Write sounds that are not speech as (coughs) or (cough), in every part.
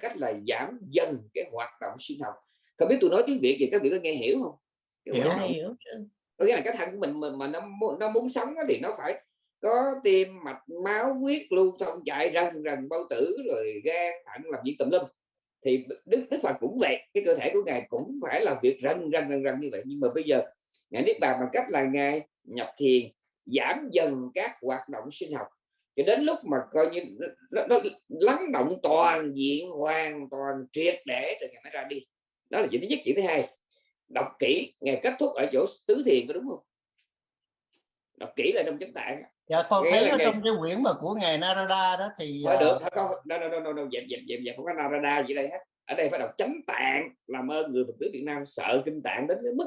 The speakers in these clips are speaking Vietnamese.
cách là giảm dần cái hoạt động sinh học. Không biết tôi nói tiếng việt gì các vị có nghe hiểu không? Cái hiểu. hiểu có nghĩa là cái thân của mình mà, mà nó nó muốn sống thì nó phải có tim mạch máu huyết lưu thông chạy rần rần bao tử rồi gan thận làm việc tùm lum. Thì đức đức phật cũng vậy cái cơ thể của ngài cũng phải làm việc rần rần rần rần như vậy. Nhưng mà bây giờ ngài niết bàn bằng cách là ngài nhập thiền giảm dần các hoạt động sinh học cho đến lúc mà coi như nó, nó lắng động toàn diện hoàn toàn triệt để rồi ngài mới ra đi. Đó là chuyện thứ nhất chuyện thứ hai. Đọc kỹ ngày kết thúc ở chỗ tứ thiền có đúng không? Đọc kỹ là trong chánh tạng. Dạ con thấy ở ngày... trong cái quyển mà của ngài Narada đó thì phải được không đâu đâu đâu đâu đâu dẹp dẹp dẹp dẹp không có Narada gì đây hết. Ở đây phải đọc chánh tạng làm ơn người Phật tử Việt Nam sợ kinh tạng đến cái mức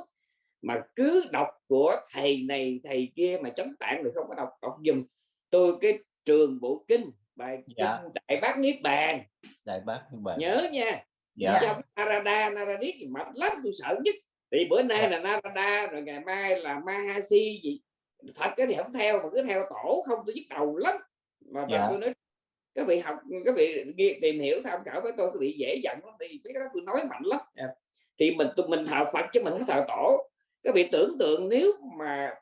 mà cứ đọc của thầy này thầy kia mà chánh tạng thì không có đọc. Đọc dùm tôi cái trường bộ kinh bài dạ. kinh đại bác niết bàn đại bác niết bàn nhớ nha dạ. trong Narada thì mạnh lắm tôi sợ nhất thì bữa nay dạ. là Narada rồi ngày mai là Mahasi gì thật cái thì không theo mà cứ theo tổ không tôi nhức đầu lắm mà dạ. tôi nói các vị học các vị tìm hiểu tham khảo với tôi các vị dễ dàng lắm thì biết đó tôi nói mạnh lắm dạ. thì mình tụi mình thờ Phật chứ mình không thờ tổ các vị tưởng tượng nếu mà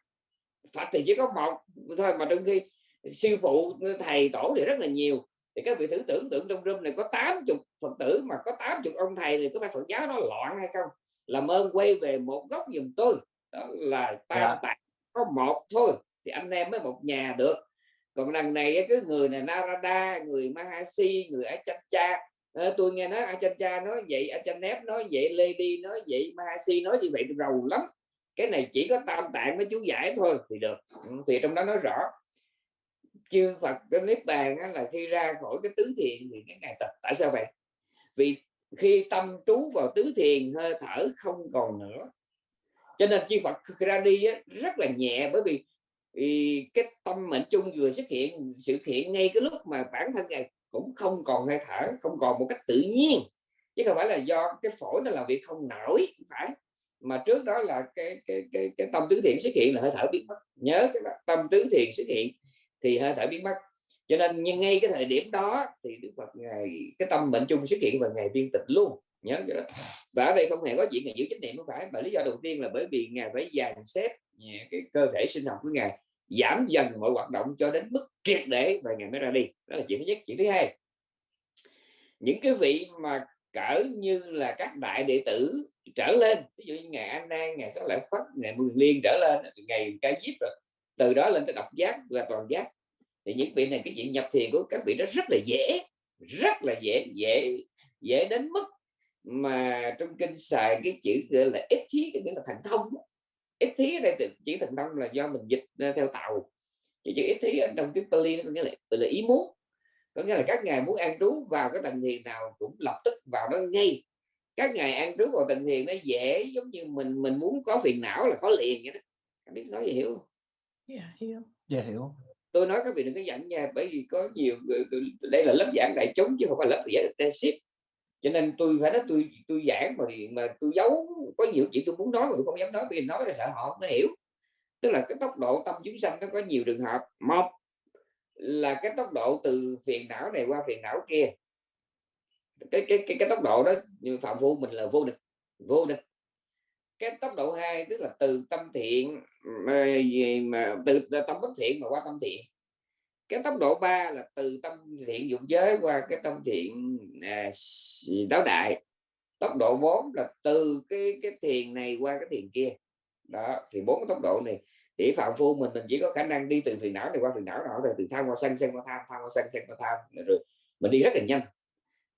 Phật thì chỉ có một thôi mà trong khi sư phụ thầy tổ thì rất là nhiều. Thì các vị thử tưởng tượng trong room này có 80 Phật tử mà có 80 ông thầy thì có phải Phật giáo nó loạn hay không? Làm ơn quay về một góc giùm tôi. Đó là tam yeah. tạng có một thôi thì anh em mới một nhà được. Còn lần này cái người này Narada người Mahasi người Achancha. À, tôi nghe nói Achancha nói vậy Achanep nói vậy Lady nói vậy Mahasi nói như vậy rầu lắm. Cái này chỉ có tam tạng với chú giải thôi thì được. Ừ, thì trong đó nói rõ chư Phật cái niết bàn là khi ra khỏi cái tứ thiền thì cái ngày tập. Tại sao vậy? Vì khi tâm trú vào tứ thiền hơi thở không còn nữa. Cho nên chư Phật ra đi á, rất là nhẹ bởi vì, vì cái tâm mệnh chung vừa xuất hiện sự hiện ngay cái lúc mà bản thân ngài cũng không còn hơi thở không còn một cách tự nhiên. Chứ không phải là do cái phổi nó làm việc không nổi phải. Mà trước đó là cái cái cái cái tâm tứ thiện xuất hiện là hơi thở biến mất. Nhớ cái đó, tâm tứ thiện xuất hiện thì hơi thở biến mất. Cho nên nhưng ngay cái thời điểm đó thì Đức Phật ngày, cái tâm bệnh chung xuất hiện vào ngày viên tịch luôn. Nhớ cái đó và ở đây không hề có chuyện là giữ trách nhiệm không phải. Mà lý do đầu tiên là bởi vì ngài phải dàn xếp cái cơ thể sinh học của ngài giảm dần mọi hoạt động cho đến mức triệt để và ngài mới ra đi. Đó là chuyện thứ nhất. Chuyện thứ hai, những cái vị mà cỡ như là các đại đệ tử trở lên ví dụ như ngày An Nan ngày Sáu Lợi Phất ngày Mười Liên trở lên, ngày Ca Diếp rồi từ đó lên tới độc giác và toàn giác. Thì những vị này cái chuyện nhập thiền của các vị đó rất là dễ rất là dễ dễ dễ đến mức mà trong kinh xài cái chữ gọi là ít thí cái nghĩa là thần thông ít thí ở đây chữ thần thông là do mình dịch theo tàu. Thì chữ ít thí ở trong tiếng Pali nó có nghĩa là, là ý muốn. Có nghĩa là các ngài muốn an trú vào cái tầng thiền nào cũng lập tức vào đó ngay. Các ngài an trú vào tầng thiền nó dễ giống như mình mình muốn có phiền não là có liền vậy đó. Biết nói gì hiểu không? Yeah, dạ, hiểu. Yeah, dạ, hiểu. Tôi nói các vị đừng có dẫn nha bởi vì có nhiều đây là lớp giảng đại chúng chứ không phải lớp giảng intensive cho nên tôi phải nói tôi tôi giảng mà mà tôi giấu có nhiều chuyện tôi muốn nói mà tôi không dám nói vì nói là sợ họ không hiểu. Tức là cái tốc độ tâm chúng sanh nó có nhiều trường hợp. Một là cái tốc độ từ phiền não này qua phiền não kia. Cái cái cái, cái tốc độ đó như phạm phu mình là vô địch vô địch cái tốc độ hai tức là từ tâm thiện ờ, mà, mà từ tâm bất thiện mà qua tâm thiện. Cái tốc độ 3 là từ tâm thiện dụng giới qua cái tâm thiện à, đáo đại. Tốc độ 4 là từ cái cái thiền này qua cái thiền kia. Đó thì bốn cái tốc độ này. Thì phạm phu mình mình chỉ có khả năng đi từ phiền não này qua phiền não nào từ tham qua sân sân qua tham tham qua sân sân qua tham rồi mình đi rất là nhanh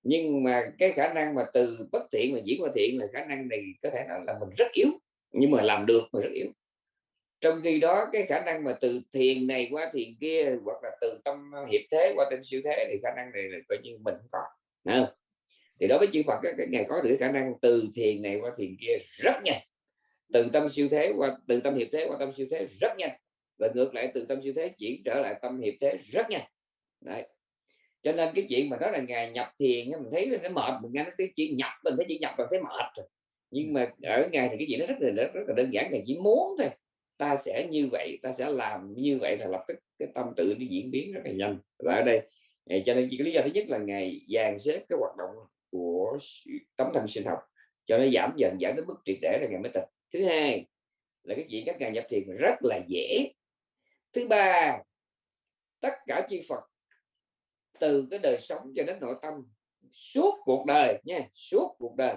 nhưng mà cái khả năng mà từ bất thiện mà diễn qua thiện là khả năng này có thể nói là mình rất yếu, nhưng mà làm được mà rất yếu. Trong khi đó, cái khả năng mà từ thiền này qua thiền kia, hoặc là từ tâm hiệp thế qua tâm siêu thế thì khả năng này là coi như mình không có không? thì đối với chư Phật các ngài có được khả năng từ thiền này qua thiền kia rất nhanh. Từ tâm siêu thế qua, từ tâm hiệp thế qua tâm siêu thế rất nhanh. Và ngược lại, từ tâm siêu thế chuyển trở lại tâm hiệp thế rất nhanh. Đấy cho nên cái chuyện mà đó là ngày nhập thiền mình thấy nó mệt mình nghe cái chuyện nhập mình thấy chỉ nhập mình thấy mệt rồi. Nhưng mà ở ngày thì cái gì nó rất là rất, rất là đơn giản là chỉ muốn thôi. Ta sẽ như vậy ta sẽ làm như vậy là lập tức cái tâm tự nó diễn biến rất là nhanh. Và ở đây à, cho nên cái lý do thứ nhất là ngày dàn xếp cái hoạt động của tấm thân sinh học cho nó giảm dần giảm đến mức triệt để là ngày mới tịch thứ hai là cái chuyện các ngài nhập thiền rất là dễ. Thứ ba tất cả chư Phật từ cái đời sống cho đến nội tâm suốt cuộc đời nha suốt cuộc đời.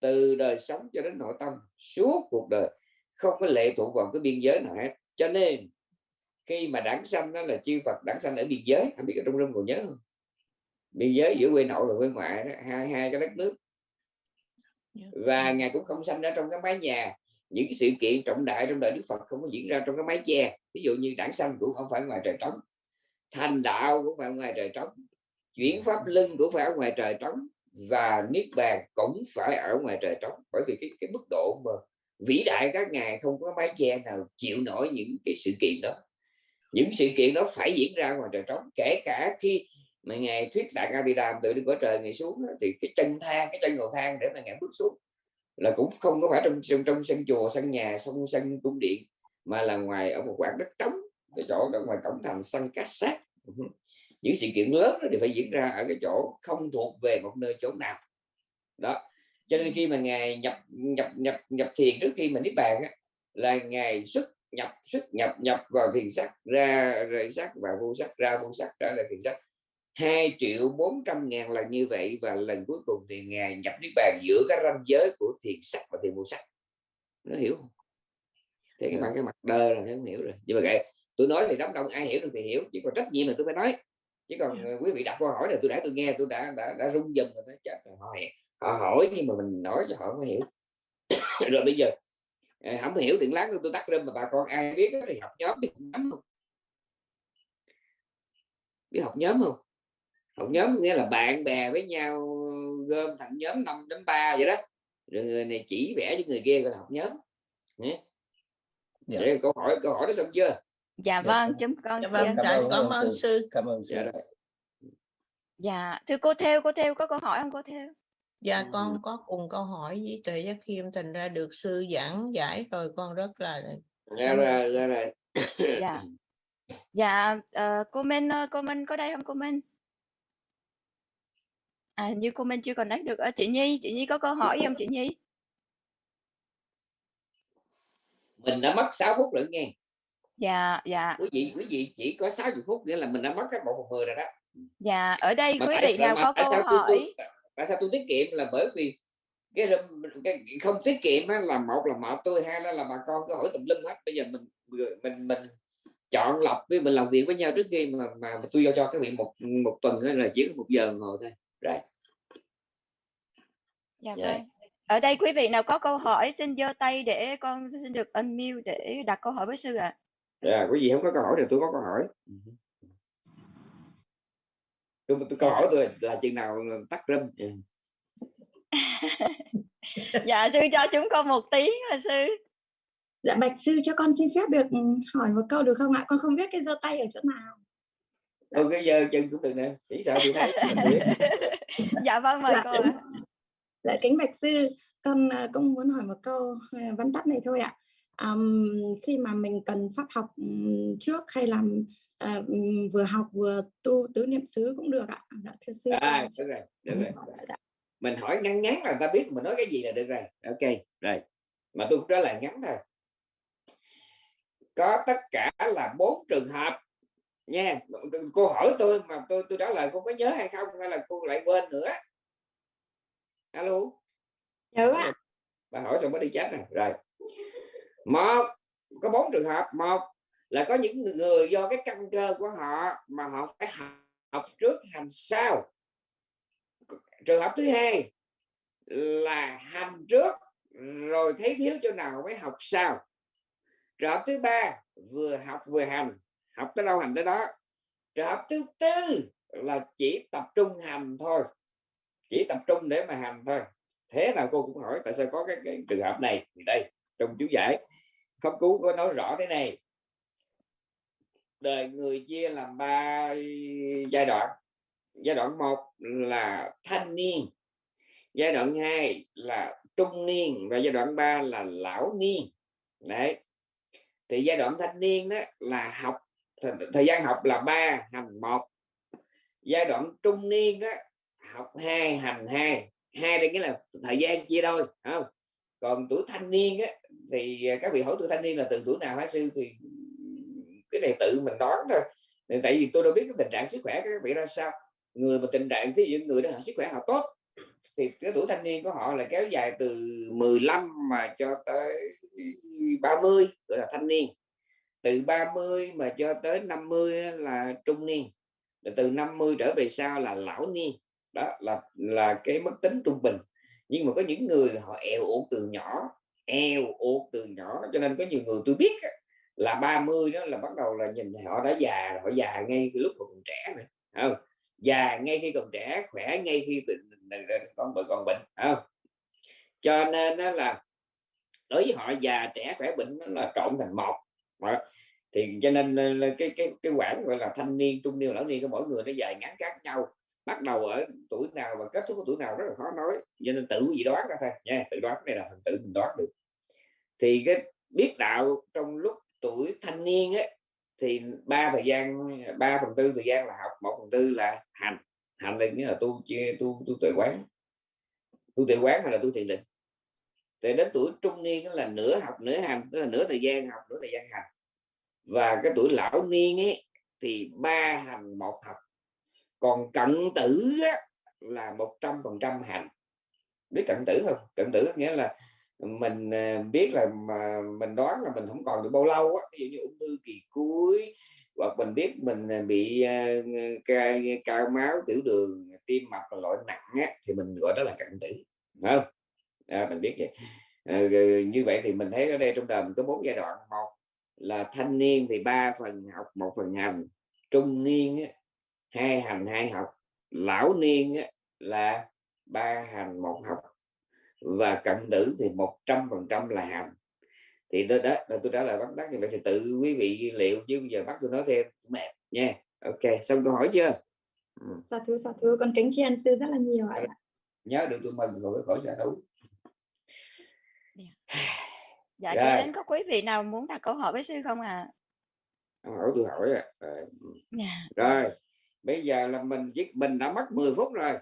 Từ đời sống cho đến nội tâm suốt cuộc đời. Không có lệ thuộc vào cái biên giới nào hết. Cho nên khi mà đảng sanh đó là chư Phật đảng sanh ở biên giới không biết ở trong rung còn nhớ không? Biên giới giữa quê nội và quê ngoại đó, hai hai cái đất nước. Dạ. và ngài cũng không sanh ra trong cái mái nhà. Những sự kiện trọng đại trong đời Đức Phật không có diễn ra trong cái mái che. Ví dụ như đảng sanh cũng không phải ngoài trời trống thành đạo cũng phải ngoài trời trống chuyển pháp lưng cũng phải ở ngoài trời trống và niết bàn cũng phải ở ngoài trời trống. Bởi vì cái cái mức độ mà vĩ đại các ngài không có mái che nào chịu nổi những cái sự kiện đó. Những sự kiện đó phải diễn ra ngoài trời trống kể cả khi mà ngài thuyết đạt a di đàm từ đi cõi trời ngày xuống thì cái chân thang cái chân cầu thang để mà ngài bước xuống là cũng không có phải trong trong, trong sân chùa sân nhà sông sân cung điện mà là ngoài ở một khoảng đất trống cái chỗ ở ngoài cổng thành sân cát sát những sự kiện lớn đó thì phải diễn ra ở cái chỗ không thuộc về một nơi chỗ nào. Đó. Cho nên khi mà ngài nhập nhập nhập nhập thiền trước khi mà niết bàn á, là ngài xuất nhập xuất nhập nhập vào thiền sắc ra rời sắc và vô sắc ra vô sắc trở lại thiền sắc 2 triệu 400 ngàn lần như vậy và lần cuối cùng thì ngài nhập niết bàn giữa cái ranh giới của thiền sắc và thiền vô sắc nó hiểu không? Thì các bạn cái mặt đơ là không hiểu rồi. Nhưng mà kệ tôi nói thì đám đông ai hiểu được thì hiểu chỉ còn trách nhiệm là tôi phải nói. Chứ còn yeah. Ờ, quý vị đặt câu hỏi là tôi đã tôi nghe tôi đã đã, đã rung dần rồi đó chết rồi họ họ hỏi nhưng mà mình nói cho họ không hiểu. (coughs) Rồi bây giờ ờ, không hiểu thì lát tôi tắt lên mà bà con ai biết thì học nhóm biết nhóm không? Biết học nhóm không? Học nhóm nghĩa là bạn bè với nhau gom thành nhóm 5 đến 3 vậy đó. Rồi người này chỉ vẽ cho người kia gọi là học nhóm. Nhé. Dạ. câu hỏi câu hỏi đó xong chưa dạ, dạ vâng chấm con dạ, vâng, cảm, cảm ơn sư. Cảm ơn sư. Dạ, dạ thưa cô theo cô theo có câu hỏi không cô theo? Dạ con có cùng câu hỏi với trời giác khiêm thành ra được sư giảng giải rồi con rất là dạ rồi dạ rồi. (coughs) Dạ. Dạ uh, cô Minh cô Minh có đây không cô Minh? À như cô Minh chưa còn connect được. Ở chị Nhi chị Nhi có câu hỏi không chị Nhi? Mình đã mất 6 phút rồi nghe dạ dạ. Quý vị quý vị chỉ có 60 phút nghĩa là mình đã mất một phần mười rồi đó. Dạ ở đây mà quý vị nào có câu hỏi? tôi, tại sao tôi tiết kiệm là bởi vì cái, cái không tiết kiệm là một là mợ tôi hai là, là bà con có hỏi tùm lum hết. Bây giờ mình mình mình chọn lọc với mình làm việc với nhau trước khi mà mà tôi giao cho các vị một một tuần là chỉ có một giờ ngồi thôi. Rồi. Dạ vâng. Ở đây quý vị nào có câu hỏi xin giơ tay để con xin được unmute để đặt câu hỏi với sư ạ. à à, quý vị không có câu hỏi thì tôi có câu hỏi. Tôi, tôi câu hỏi tôi là, là chừng nào tắt râm ừ. (laughs) dạ sư cho chúng con một tiếng là sư? Dạ bạch sư cho con xin phép được hỏi một câu được không ạ? Con không biết cái giơ tay ở chỗ nào. Dạ. cái giờ chân cũng được nè chỉ sợ tôi thấy. Dạ vâng mời dạ, cô ạ. Dạ kính bạch sư con à, cũng muốn hỏi một câu à, vắn tắt này thôi ạ um, khi mà mình cần pháp học trước hay làm uh, vừa học vừa tu tứ niệm xứ cũng được ạ. Dạ thưa sư à, được rồi, được rồi. Dạ. mình hỏi ngắn ngắn là ta biết mình nói cái gì là được rồi. Ok rồi. Mà tôi cũng trả lời ngắn thôi. Có tất cả là bốn trường hợp nha. Cô hỏi tôi mà tôi tôi trả lời cô có nhớ hay không? Hay là cô lại quên nữa? Alo? Nhớ ạ. bà hỏi xong mới đi chết rồi rồi một có bốn trường hợp. Một là có những người do cái căn cơ của họ mà họ phải học học trước hành sau. Trường hợp thứ hai là hành trước rồi thấy thiếu chỗ nào mới học sau. Trường hợp thứ ba vừa học vừa hành học tới đâu hành tới đó. Trường hợp thứ tư là chỉ tập trung hành thôi chỉ tập trung để mà hành thôi. Thế nào cô cũng hỏi tại sao có cái, cái trường hợp này? Thì đây trong chú giải pháp cú có nói rõ thế này. Đời người chia làm ba giai đoạn. Giai đoạn một là thanh niên giai đoạn 2 là trung niên và giai đoạn 3 là lão niên. Đấy. Thì giai đoạn thanh niên đó là học thời gian học là ba hành một. Giai đoạn trung niên đó học hai hành hai. Hai đây nghĩa là thời gian chia đôi không? Còn tuổi thanh niên á, thì à, các vị hỏi tuổi thanh niên là từ tuổi nào hả sư? Thì, cái này tự mình đoán thôi. Tại vì tôi đâu biết cái tình trạng sức khỏe các vị ra sao. Người mà tình trạng ví dụ người đó sức khỏe họ tốt, thì cái tuổi thanh niên của họ là kéo dài từ 15 mà cho tới 30 gọi là thanh niên. Từ 30 mà cho tới 50 là trung niên. Rồi từ 50 trở về sau là lão niên. Đó là là cái mức tính trung bình. Nhưng mà có những người họ eo uột từ nhỏ eo uột từ nhỏ. Cho nên có nhiều người tôi biết là 30 đó là bắt đầu là nhìn họ đã già họ già ngay từ lúc còn trẻ này không? Già ngay khi còn trẻ, khỏe ngay khi con bệnh còn bệnh không? Cho nên đó là đối với họ già, trẻ, khỏe, bệnh nó là trộn thành một. Mà thì cho nên ờ, cái cái cái quãng gọi là thanh niên, trung niên, lão niên của mỗi người nó dài ngắn khác nhau. Bắt đầu ở tuổi nào và kết thúc ở tuổi nào rất là khó nói. Cho nên tự gì đoán ra thôi, nha, tự đoán này là tự mình đoán được thì cái biết đạo trong lúc tuổi thanh niên ấy thì ba thời gian ba phần tư thời gian là học một phần tư là hành. Hành định nghĩa là tu tu tu tuệ quán. Tu tuệ quán hay là tu thiền định. Thì đến tuổi trung niên đó là nửa học nửa hành tức là nửa thời gian học nửa thời gian hành. Và cái tuổi lão niên ấy thì ba hành một học. Còn cận tử á, là một trăm phần trăm hành. Biết cận tử không? Cận tử nghĩa là mình à, biết là mà mình đoán là mình không còn được bao lâu á ví dụ như ung thư kỳ cuối hoặc mình biết mình à, bị uh, cao, máu tiểu đường tim mạch loại nặng á, thì mình gọi đó là cận tử không? À, mình biết vậy. À, như vậy thì mình thấy ở đây trong đời mình có bốn giai đoạn. Một là thanh niên thì ba phần học một phần hành. Trung niên á, hai hành hai học. Lão niên á, là ba hành một học và cận tử thì một trăm phần trăm là hành thì đó, đó là tôi trả lời bắt tắt như vậy thì tự quý vị liệu chứ bây giờ bắt tôi nói thêm mệt nha. Ok xong câu hỏi chưa? Ừ. sa thú sa thú con kính tri ân sư rất là nhiều ạ. Nhớ được tôi mừng rồi khỏi sa thú dạ. Cho đến có quý vị nào muốn đặt câu hỏi với sư không à hỏi tôi hỏi à. rồi. Yeah. rồi. Bây giờ là mình chỉ mình đã mất 10 phút rồi.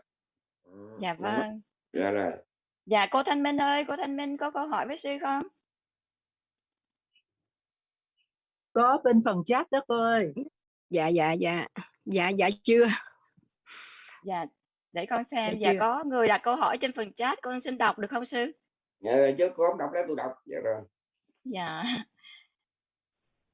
Ừ, dạ vâng. Dạ rồi dạ cô Thanh Minh ơi cô Thanh Minh có câu hỏi với sư không? Có bên phần chat đó cô ơi. Dạ dạ dạ. Dạ dạ chưa? Dạ để con xem. Dạ, dạ có người đặt câu hỏi trên phần chat con xin đọc được không sư dạ chứ con không đọc đấy tôi đọc. Dạ rồi. Dạ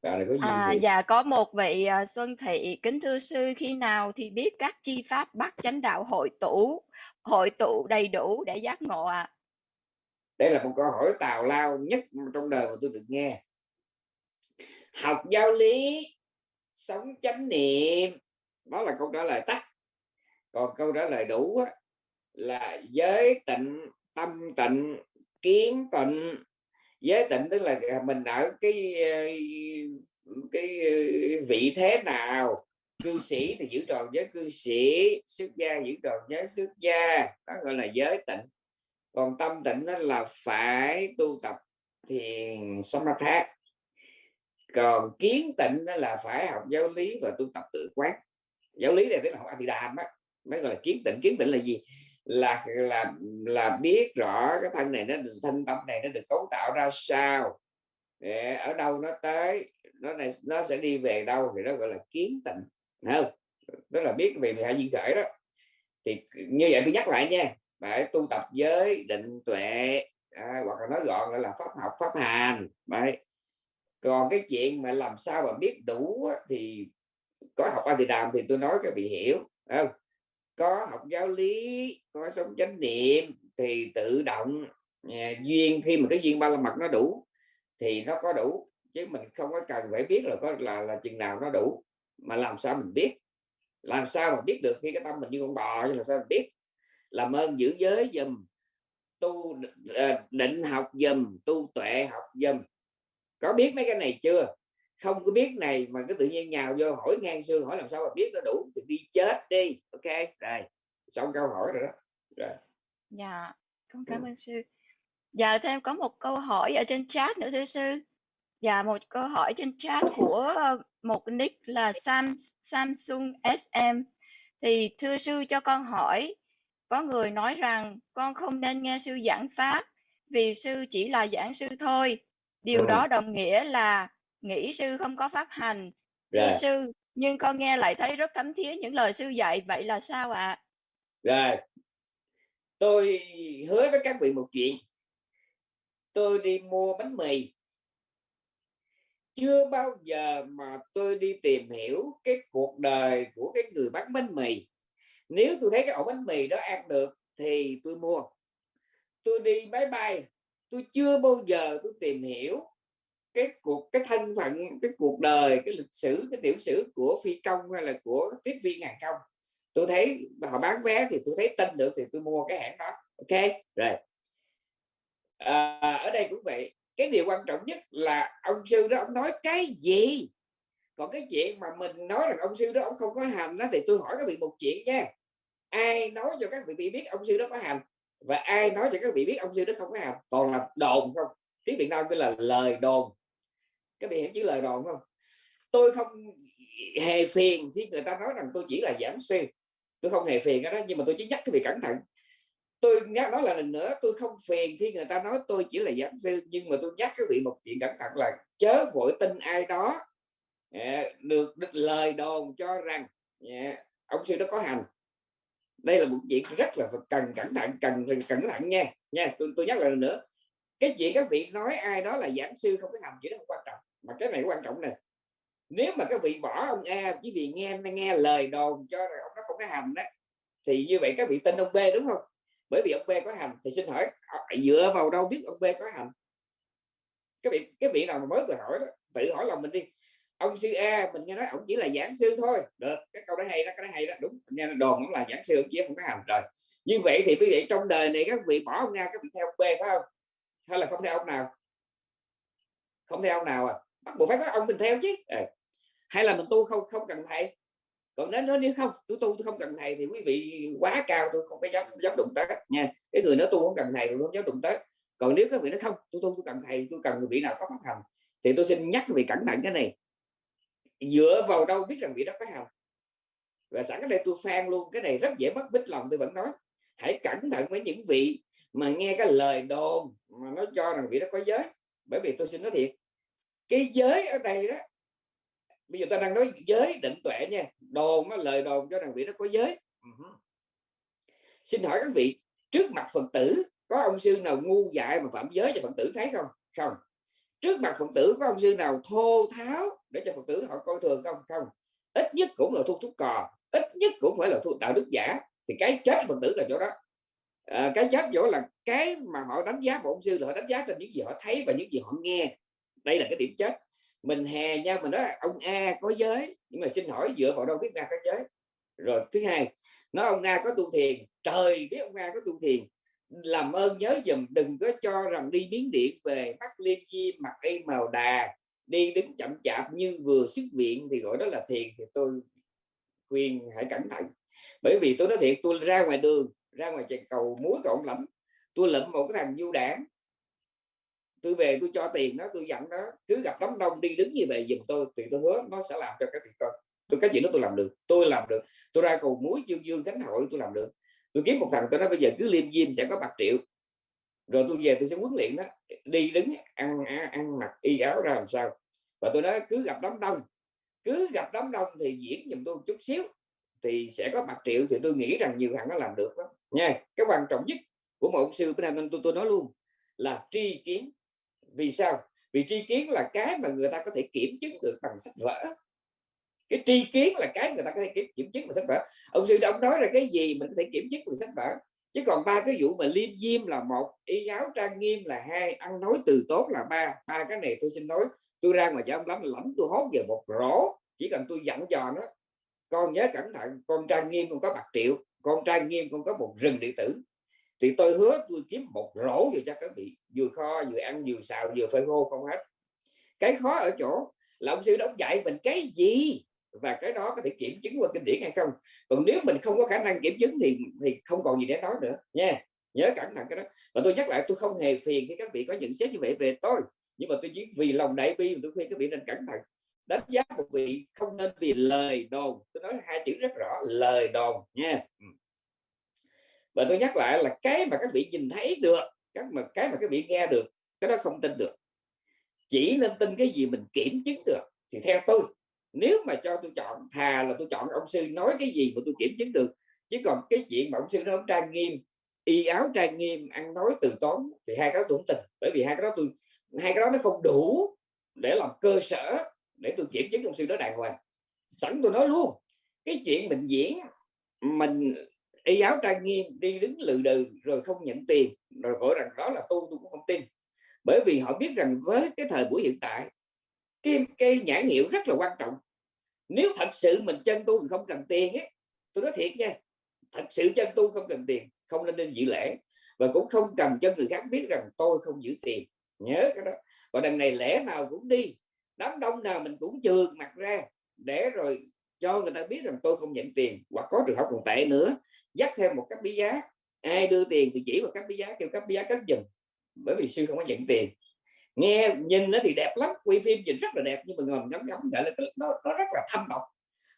có gì à, dạ có một vị uh, Xuân Thị kính thưa sư khi nào thì biết các chi pháp bắt chánh đạo hội tụ hội tụ đầy đủ để giác ngộ ạ? À? đây là một câu hỏi tào lao nhất trong đời mà tôi được nghe. Học giáo lý sống chánh niệm. Đó là câu trả lời tắt. Còn câu trả lời đủ á, là giới tịnh tâm tịnh kiến tịnh giới tịnh tức là mình ở cái ờ, cái ờ, vị thế nào? Cư sĩ thì giữ tròn giới cư sĩ, xuất gia giữ tròn giới xuất gia, đó gọi là giới tịnh. Còn tâm tịnh đó là phải tu tập thiền samatha. Còn kiến tịnh đó là phải học giáo lý và tu tập tự quán. Giáo lý này tức là học a đàm á, mới gọi là kiến tịnh. Kiến tịnh là gì? Là là là biết rõ cái thân này nó được thân tâm này nó được cấu tạo ra sao. Để ở đâu nó tới nó này nó sẽ đi về đâu thì nó gọi là kiến tịnh không? Đó là biết về hai duyên khởi đó. Thì như vậy tôi nhắc lại nha phải tu tập giới định tuệ à, hoặc là nói gọn là pháp học pháp hành đấy. Còn cái chuyện mà làm sao mà biết đủ thì có học a thì đàm thì tôi nói các vị hiểu không? Có học giáo lý có sống chánh niệm thì tự động à, duyên khi mà cái duyên ba la mật nó đủ thì nó có đủ. Chứ mình không có cần phải biết là có là là chừng nào nó đủ. Mà làm sao mình biết? Làm sao mà biết được khi cái tâm mình như con bò như là sao mình biết? Làm ơn giữ giới dùm tu à, định học dùm tu tuệ học dùm có biết mấy cái này chưa? Không có biết này mà cái tự nhiên nhào vô hỏi ngang xương hỏi làm sao mà biết nó đủ thì đi chết đi. Ok rồi xong câu hỏi rồi đó. Rồi. Dạ con cảm ơn sư. Dạ thêm có một câu hỏi ở trên chat nữa thưa sư. Dạ một câu hỏi trên chat của một nick là Sam Samsung SM thì thưa sư cho con hỏi có người nói rằng con không nên nghe sư giảng pháp vì sư chỉ là giảng sư thôi. Điều Ừ. đó đồng nghĩa là nghĩ sư không có pháp hành rồi. sư nhưng con nghe lại thấy rất thấm thía những lời sư dạy vậy là sao ạ? Rồi. Tôi hứa với các vị một chuyện. Tôi đi mua bánh mì. Chưa bao giờ mà tôi đi tìm hiểu cái cuộc đời của cái người bán bánh mì. Nếu tôi thấy cái ổ bánh mì đó ăn được thì tôi mua. Tôi đi máy bay. Tôi chưa bao giờ tôi tìm hiểu cái cuộc cái thân phận cái cuộc đời cái lịch sử cái tiểu sử của phi công hay là của tiếp viên hàng không tôi thấy họ bán vé thì tôi thấy tin được thì tôi mua cái hãng đó. Ok rồi. À, ở đây cũng vậy. Cái điều quan trọng nhất là ông sư đó ông nói cái gì? Còn cái chuyện mà mình nói rằng ông sư đó ông không có hành đó thì tôi hỏi các vị một chuyện nha. Ai nói cho các vị biết ông sư đó có hành và ai nói cho các vị biết ông sư đó không có hành còn là đồn không? Tiếng việt nam gọi là lời đồn các vị hiểu chữ lời đồn không? Tôi không hề phiền khi người ta nói rằng tôi chỉ là giảng sư. Tôi không hề phiền cái đó nhưng mà tôi chỉ nhắc cái vị cẩn thận. Tôi nhắc nói là lần nữa tôi không phiền khi người ta nói tôi chỉ là giảng sư nhưng mà tôi nhắc các vị một chuyện cẩn thận là chớ vội tin ai đó à, được, được lời đồn cho rằng à, ông sư đó có hành. Đây là một chuyện rất là cần cẩn thận cần cẩn thận nha. Nha tôi, tôi nhắc lại lần nữa. Cái chuyện các vị nói ai đó là giảng sư không có hành chuyện đó không quan trọng mà cái này quan trọng nè. Nếu mà các vị bỏ ông A chỉ vì nghe nghe lời đồn cho rằng ông nó không có hành đó thì như vậy các vị tin ông B đúng không? Bởi vì ông B có hành, thì xin hỏi à, dựa vào đâu biết ông B có hành? Cái vị cái vị nào mà mới vừa hỏi đó, tự hỏi lòng mình đi. Ông sư A mình nghe nói ông chỉ là giảng sư thôi. Được, cái câu đó hay đó, cái đó hay đó. Đúng, nghe đồn cũng là giảng sư, ông chỉ không có hành rồi. Như vậy thì quý vị, trong đời này các vị bỏ ông A, các vị theo ông B phải không? Hay là không theo ông nào? Không theo ông nào à? Bắt buộc phải có ông mình theo chứ. À. hay là mình tu không không cần thầy. Còn nếu nếu không, tôi tu, tôi không cần thầy thì quý vị quá cao, tôi không có dám dám đụng tới, nha. Cái người nó tu không cần thầy, tôi không dám đụng tới. Còn nếu các vị nói không, tôi tu, tôi cần thầy, tôi cần người vị nào có pháp hành thì tôi xin nhắc vị cẩn thận cái này. Dựa vào đâu biết rằng vị đó có hành và sẵn cái đây tôi phan luôn, cái này rất dễ mất bích lòng, tôi vẫn nói. Hãy cẩn thận với những vị mà nghe cái lời đồn mà nó cho rằng vị đó có giới. Bởi vì tôi xin nói thiệt cái giới ở đây đó bây giờ ta đang nói giới định tuệ nha đồn nó lời đồn cho rằng vị đó có giới. Uh-huh. xin hỏi các vị trước mặt phật tử có ông sư nào ngu dại mà phạm giới cho phật tử thấy không? Không. Trước mặt phật tử có ông sư nào thô tháo để cho phật tử họ coi thường không? Không. Ít nhất cũng là thu thuốc cò ít nhất cũng phải là thu đạo đức giả. Thì cái chết phật tử là chỗ đó. À, cái chết chỗ là cái mà họ đánh giá một ông sư là họ đánh giá trên những gì họ thấy và những gì họ nghe đây là cái điểm chết. Mình hè nhau mình nói ông A có giới, nhưng mà xin hỏi dựa vào đâu biết A có giới? Rồi, thứ hai, nói ông A có tu thiền, trời biết ông A có tu thiền. Làm ơn nhớ dùm, đừng có cho rằng đi miếng điện về mắt liên chi mặt y màu đà, đi đứng chậm chạp như vừa xuất viện thì gọi đó là thiền thì tôi khuyên hãy cẩn thận. Bởi vì tôi nói thiệt, tôi ra ngoài đường, ra ngoài chạy cầu muối cộng lắm. Tôi lụm một cái thằng du đảng tôi về tôi cho tiền nó tôi dặn nó cứ gặp đám đông đi đứng như vậy giùm tôi, thì tôi hứa nó sẽ làm cho các việc con tôi cái gì đó tôi làm được, tôi làm được. Tôi ra cầu muối chương dương khánh hội tôi làm được. Tôi kiếm một thằng, tôi nói bây giờ cứ liêm diêm sẽ có bạc triệu. Rồi tôi về tôi sẽ huấn luyện đó đi đứng ăn ăn mặc y áo ra làm sao. Và tôi nói cứ gặp đám đông, cứ gặp đám đông thì diễn giùm tôi một chút xíu, thì sẽ có bạc triệu, thì tôi nghĩ rằng nhiều thằng nó làm được đó nha, cái quan trọng nhất của một ông sư bên này tôi tôi nói luôn là tri kiến vì sao? Vì tri kiến là cái mà người ta có thể kiểm chứng được bằng sách vở. Cái tri kiến là cái người ta có thể kiểm, kiểm chứng bằng sách vở. Ông sư ông nói là cái gì mình có thể kiểm chứng bằng sách vở. Chứ còn ba cái vụ mà liêm diêm là một y giáo trang nghiêm là hai ăn nói từ tốt là ba. Ba cái này tôi xin nói tôi ra ngoài cho ông lắm lắm tôi hốt về một rổ. Chỉ cần tôi dặn dò nó con nhớ cẩn thận con trang nghiêm con có bạc triệu con trang nghiêm con có một rừng điện tử thì tôi hứa tôi kiếm một rổ về cho các vị, vừa kho, vừa ăn, vừa xào, vừa phơi khô, không hết. Cái khó ở chỗ là ông sư đóng dạy mình cái gì và cái đó có thể kiểm chứng qua kinh điển hay không. Còn nếu mình không có khả năng kiểm chứng thì thì không còn gì để nói nữa, nha. Nhớ cẩn thận cái đó. Và tôi nhắc lại, tôi không hề phiền khi các vị có nhận xét như vậy về tôi, nhưng mà tôi chỉ vì lòng đại bi tôi khuyên các vị nên cẩn thận. Đánh giá một vị không nên vì lời đồn. Tôi nói hai chữ rất rõ, lời đồn, nha. Ừ và tôi nhắc lại là cái mà các vị nhìn thấy được các mà, cái mà các vị nghe được, cái đó không tin được. Chỉ nên tin cái gì mình kiểm chứng được thì theo tôi, nếu mà cho tôi chọn, thà là tôi chọn ông sư nói cái gì mà tôi kiểm chứng được, chứ còn cái chuyện mà ông sư nó trang nghiêm, y áo trang nghiêm ăn nói từ tốn thì hai cái đó tôi không tin. Bởi vì hai cái đó tôi, hai cái đó nó không đủ để làm cơ sở để tôi kiểm chứng ông sư đó đàng hoàng. Sẵn tôi nói luôn, cái chuyện mình diễn, mình y áo trang nghiêm đi đứng lừ đừ rồi không nhận tiền. Rồi gọi rằng đó là tu tôi cũng không tin. Bởi vì họ biết rằng với cái thời buổi hiện tại cái, cái nhãn hiệu rất là quan trọng. Nếu thật sự mình chân tu mình không cần tiền ấy. Tôi nói thiệt nha thật sự chân tu không cần tiền không nên nên dự lễ. Và cũng không cần cho người khác biết rằng tôi không giữ tiền. Nhớ cái đó. Và đằng này lễ nào cũng đi đám đông nào mình cũng trường mặt ra để rồi cho người ta biết rằng tôi không nhận tiền hoặc có trường hợp còn tệ nữa dắt thêm một cách bí giá. Ai đưa tiền thì chỉ vào cách bí giá kêu cách bí giá cất dùm. Bởi vì sư không có nhận tiền. Nghe nhìn nó thì đẹp lắm quay phim nhìn rất là đẹp nhưng mà ngầm ngắm ngắm lại là nó, nó rất là thâm độc.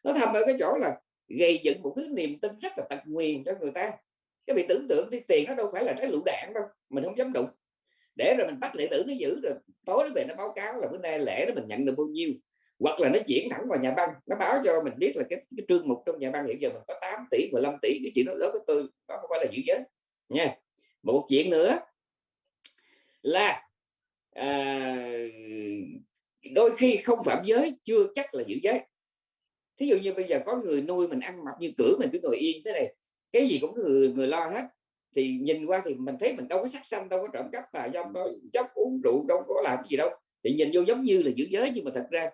Nó thâm ở cái chỗ là gây dựng một thứ niềm tin rất là tật nguyền cho người ta. Cái bị tưởng tượng đi tiền nó đâu phải là cái lựu đạn đâu mình không dám đụng. Để rồi mình bắt lệ tử nó giữ rồi tối nó về nó báo cáo là bữa nay lễ đó mình nhận được bao nhiêu hoặc là nó diễn thẳng vào nhà băng nó báo cho mình biết là cái, cái trương mục trong nhà băng hiện giờ mình có 8 tỷ 15 tỷ cái chuyện đó đối với tôi đó không phải là giữ giới. Nha. Một chuyện nữa là à, đôi khi không phạm giới chưa chắc là giữ giới. Thí dụ như bây giờ có người nuôi mình ăn mặc như cửa mình cứ ngồi yên thế này cái gì cũng người người lo hết. Thì nhìn qua thì mình thấy mình đâu có sắc xanh đâu có trộm cắp tà dâm đâu dốc uống rượu đâu có làm gì đâu. Thì nhìn vô giống như là giữ giới nhưng mà thật ra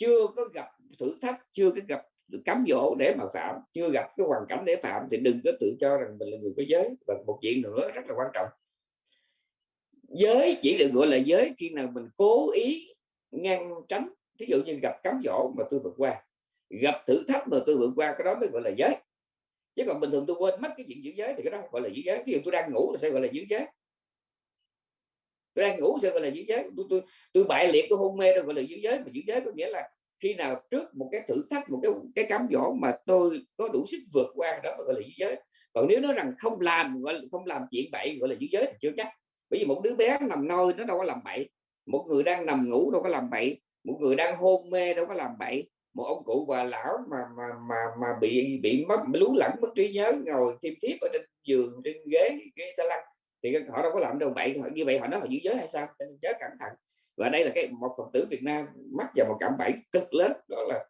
chưa có gặp thử thách, chưa có gặp cấm dỗ để mà phạm, chưa gặp cái hoàn cảnh để phạm thì đừng có tự cho rằng mình là người có giới. Và một chuyện nữa rất là quan trọng. Giới chỉ được gọi là giới khi nào mình cố ý ngăn tránh. Ví dụ như gặp cám dỗ mà tôi vượt qua, gặp thử thách mà tôi vượt qua, cái đó mới gọi là giới. Chứ còn bình thường tôi quên mất cái chuyện giữ giới thì cái đó gọi là giữ giới. Ví dụ tôi đang ngủ là sẽ gọi là giữ giới tôi đang ngủ sao gọi là giữ giới? Tôi tôi tôi bại liệt, tôi hôn mê rồi, gọi là giữ giới. Mà giữ giới có nghĩa là khi nào trước một cái thử thách, một cái cái cám dỗ mà tôi có đủ sức vượt qua đó gọi là giữ giới. Còn nếu nói rằng không làm, gọi là, không làm chuyện bậy, gọi là giữ giới thì chưa chắc. Bởi vì một đứa bé nằm nôi, nó đâu có làm bậy. Một người đang nằm ngủ đâu có làm bậy. Một người đang hôn mê đâu có làm bậy. Một ông cụ bà lão mà mà mà mà bị bị mất lú lẫn mất trí nhớ, ngồi thêm thiếp ở trên giường, trên ghế ghế xa lăng thì họ đâu có làm đâu bậy như vậy họ nói họ giữ giới hay sao? Chớ cẩn thận. Và đây là cái một phật tử Việt Nam mắc vào một cảm bẫy cực lớn đó là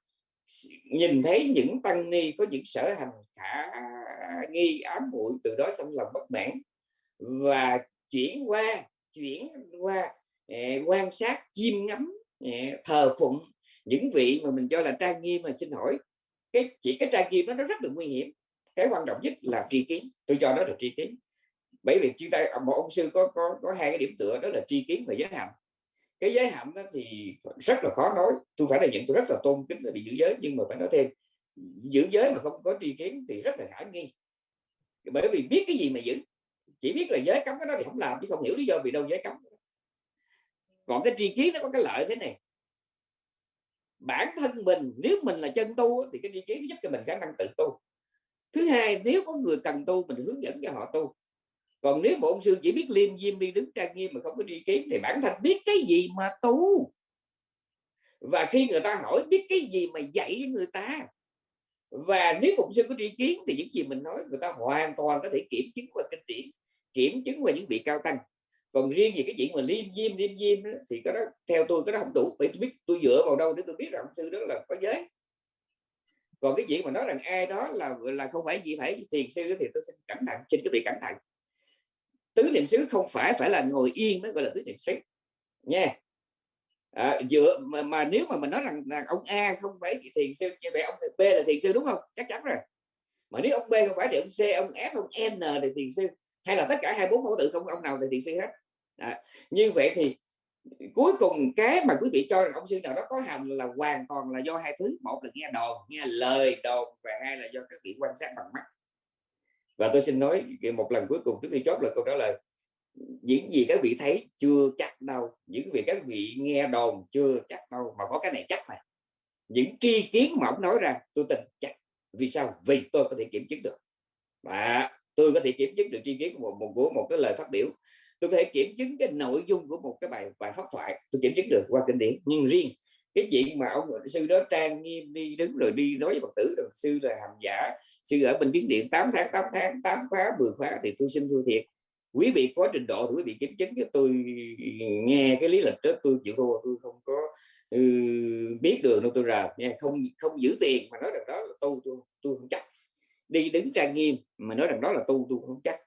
nhìn thấy những tăng ni có những sở hành khả nghi ám muội từ đó xong lòng bất mãn và chuyển qua chuyển qua eh, quan sát chiêm ngắm eh, thờ phụng những vị mà mình cho là trang nghiêm mà xin hỏi. Cái chỉ cái trang nghiêm đó nó rất là nguy hiểm. Cái quan trọng nhất là tri kiến. Tôi cho nó là tri kiến bởi vì chúng ta, một ông sư có có có hai cái điểm tựa, đó là tri kiến và giới hạnh. Cái giới hạnh đó thì rất là khó nói. Tôi phải là những tôi rất là tôn kính là bị giữ giới, nhưng mà phải nói thêm, giữ giới mà không có tri kiến thì rất là khả nghi. Bởi vì biết cái gì mà giữ. Chỉ biết là giới cấm cái đó thì không làm, chứ không hiểu lý do vì đâu giới cấm còn cái tri kiến nó có cái lợi thế này. Bản thân mình, nếu mình là chân tu thì cái tri kiến giúp cho mình khả năng tự tu. Thứ hai, nếu có người cần tu, mình hướng dẫn cho họ tu còn nếu bổn sư chỉ biết liêm diêm đi đứng trang nghiêm mà không có tri kiến thì bản thân biết cái gì mà tu? Và khi người ta hỏi biết cái gì mà dạy với người ta? Và nếu một sư có tri kiến thì những gì mình nói, người ta hoàn toàn có thể kiểm chứng qua kinh điển, kiểm chứng qua những vị cao tăng. Còn riêng về cái chuyện mà liêm diêm liêm diêm thì cái đó, theo tôi cái đó không đủ. Bởi tôi biết, tôi dựa vào đâu để tôi biết rằng sư đó là có giới. Còn cái chuyện mà nói rằng ai đó là là không phải gì phải thiền sư thì tôi xin cẩn thận, xin cái bị cẩn thận tứ niệm xứ không phải phải là ngồi yên mới gọi là tứ niệm xứ. Nha. À, dựa mà, mà nếu mà mình nói rằng, là ông A không phải thiền sư như vậy ông B là thiền sư đúng không? Chắc chắn rồi. Mà nếu ông B không phải thì ông C ông F ông N thì thiền sư hay là tất cả hai bốn mẫu tự không ông nào thì thiền sư hết. À, như vậy thì cuối cùng cái mà quý vị cho rằng ông sư nào đó có hành là hoàn toàn là do hai thứ. Một là nghe đồn nghe lời đồn và hai là do các vị quan sát bằng mắt và tôi xin nói một lần cuối cùng trước khi chốt là câu trả lời. Những gì các vị thấy chưa chắc đâu. Những việc các vị nghe đồn chưa chắc đâu. Mà có cái này chắc này những tri kiến mà ông nói ra tôi tin chắc. Vì sao? Vì tôi có thể kiểm chứng được. Và tôi có thể kiểm chứng được tri kiến của một, một của một cái lời phát biểu. Tôi có thể kiểm chứng cái nội dung của một cái bài bài pháp thoại. Tôi kiểm chứng được qua kinh điển. Nhưng riêng cái chuyện mà ông sư đó trang nghiêm đi đứng rồi đi nói với phật tử rằng sư là hàm giả sư ở bên biến điện 8 tháng 8 tháng 8 khóa 10 khóa thì tôi xin thua thiệt. Quý vị có trình độ thì quý vị kiểm chứng cho tôi nghe cái lý lịch đó tôi chịu thua tôi không có ừ, biết đường đâu tôi rờ nha không không giữ tiền mà nói rằng đó là tu tôi tôi không chắc. Đi đứng trang nghiêm mà nói rằng đó là tu tôi không chắc.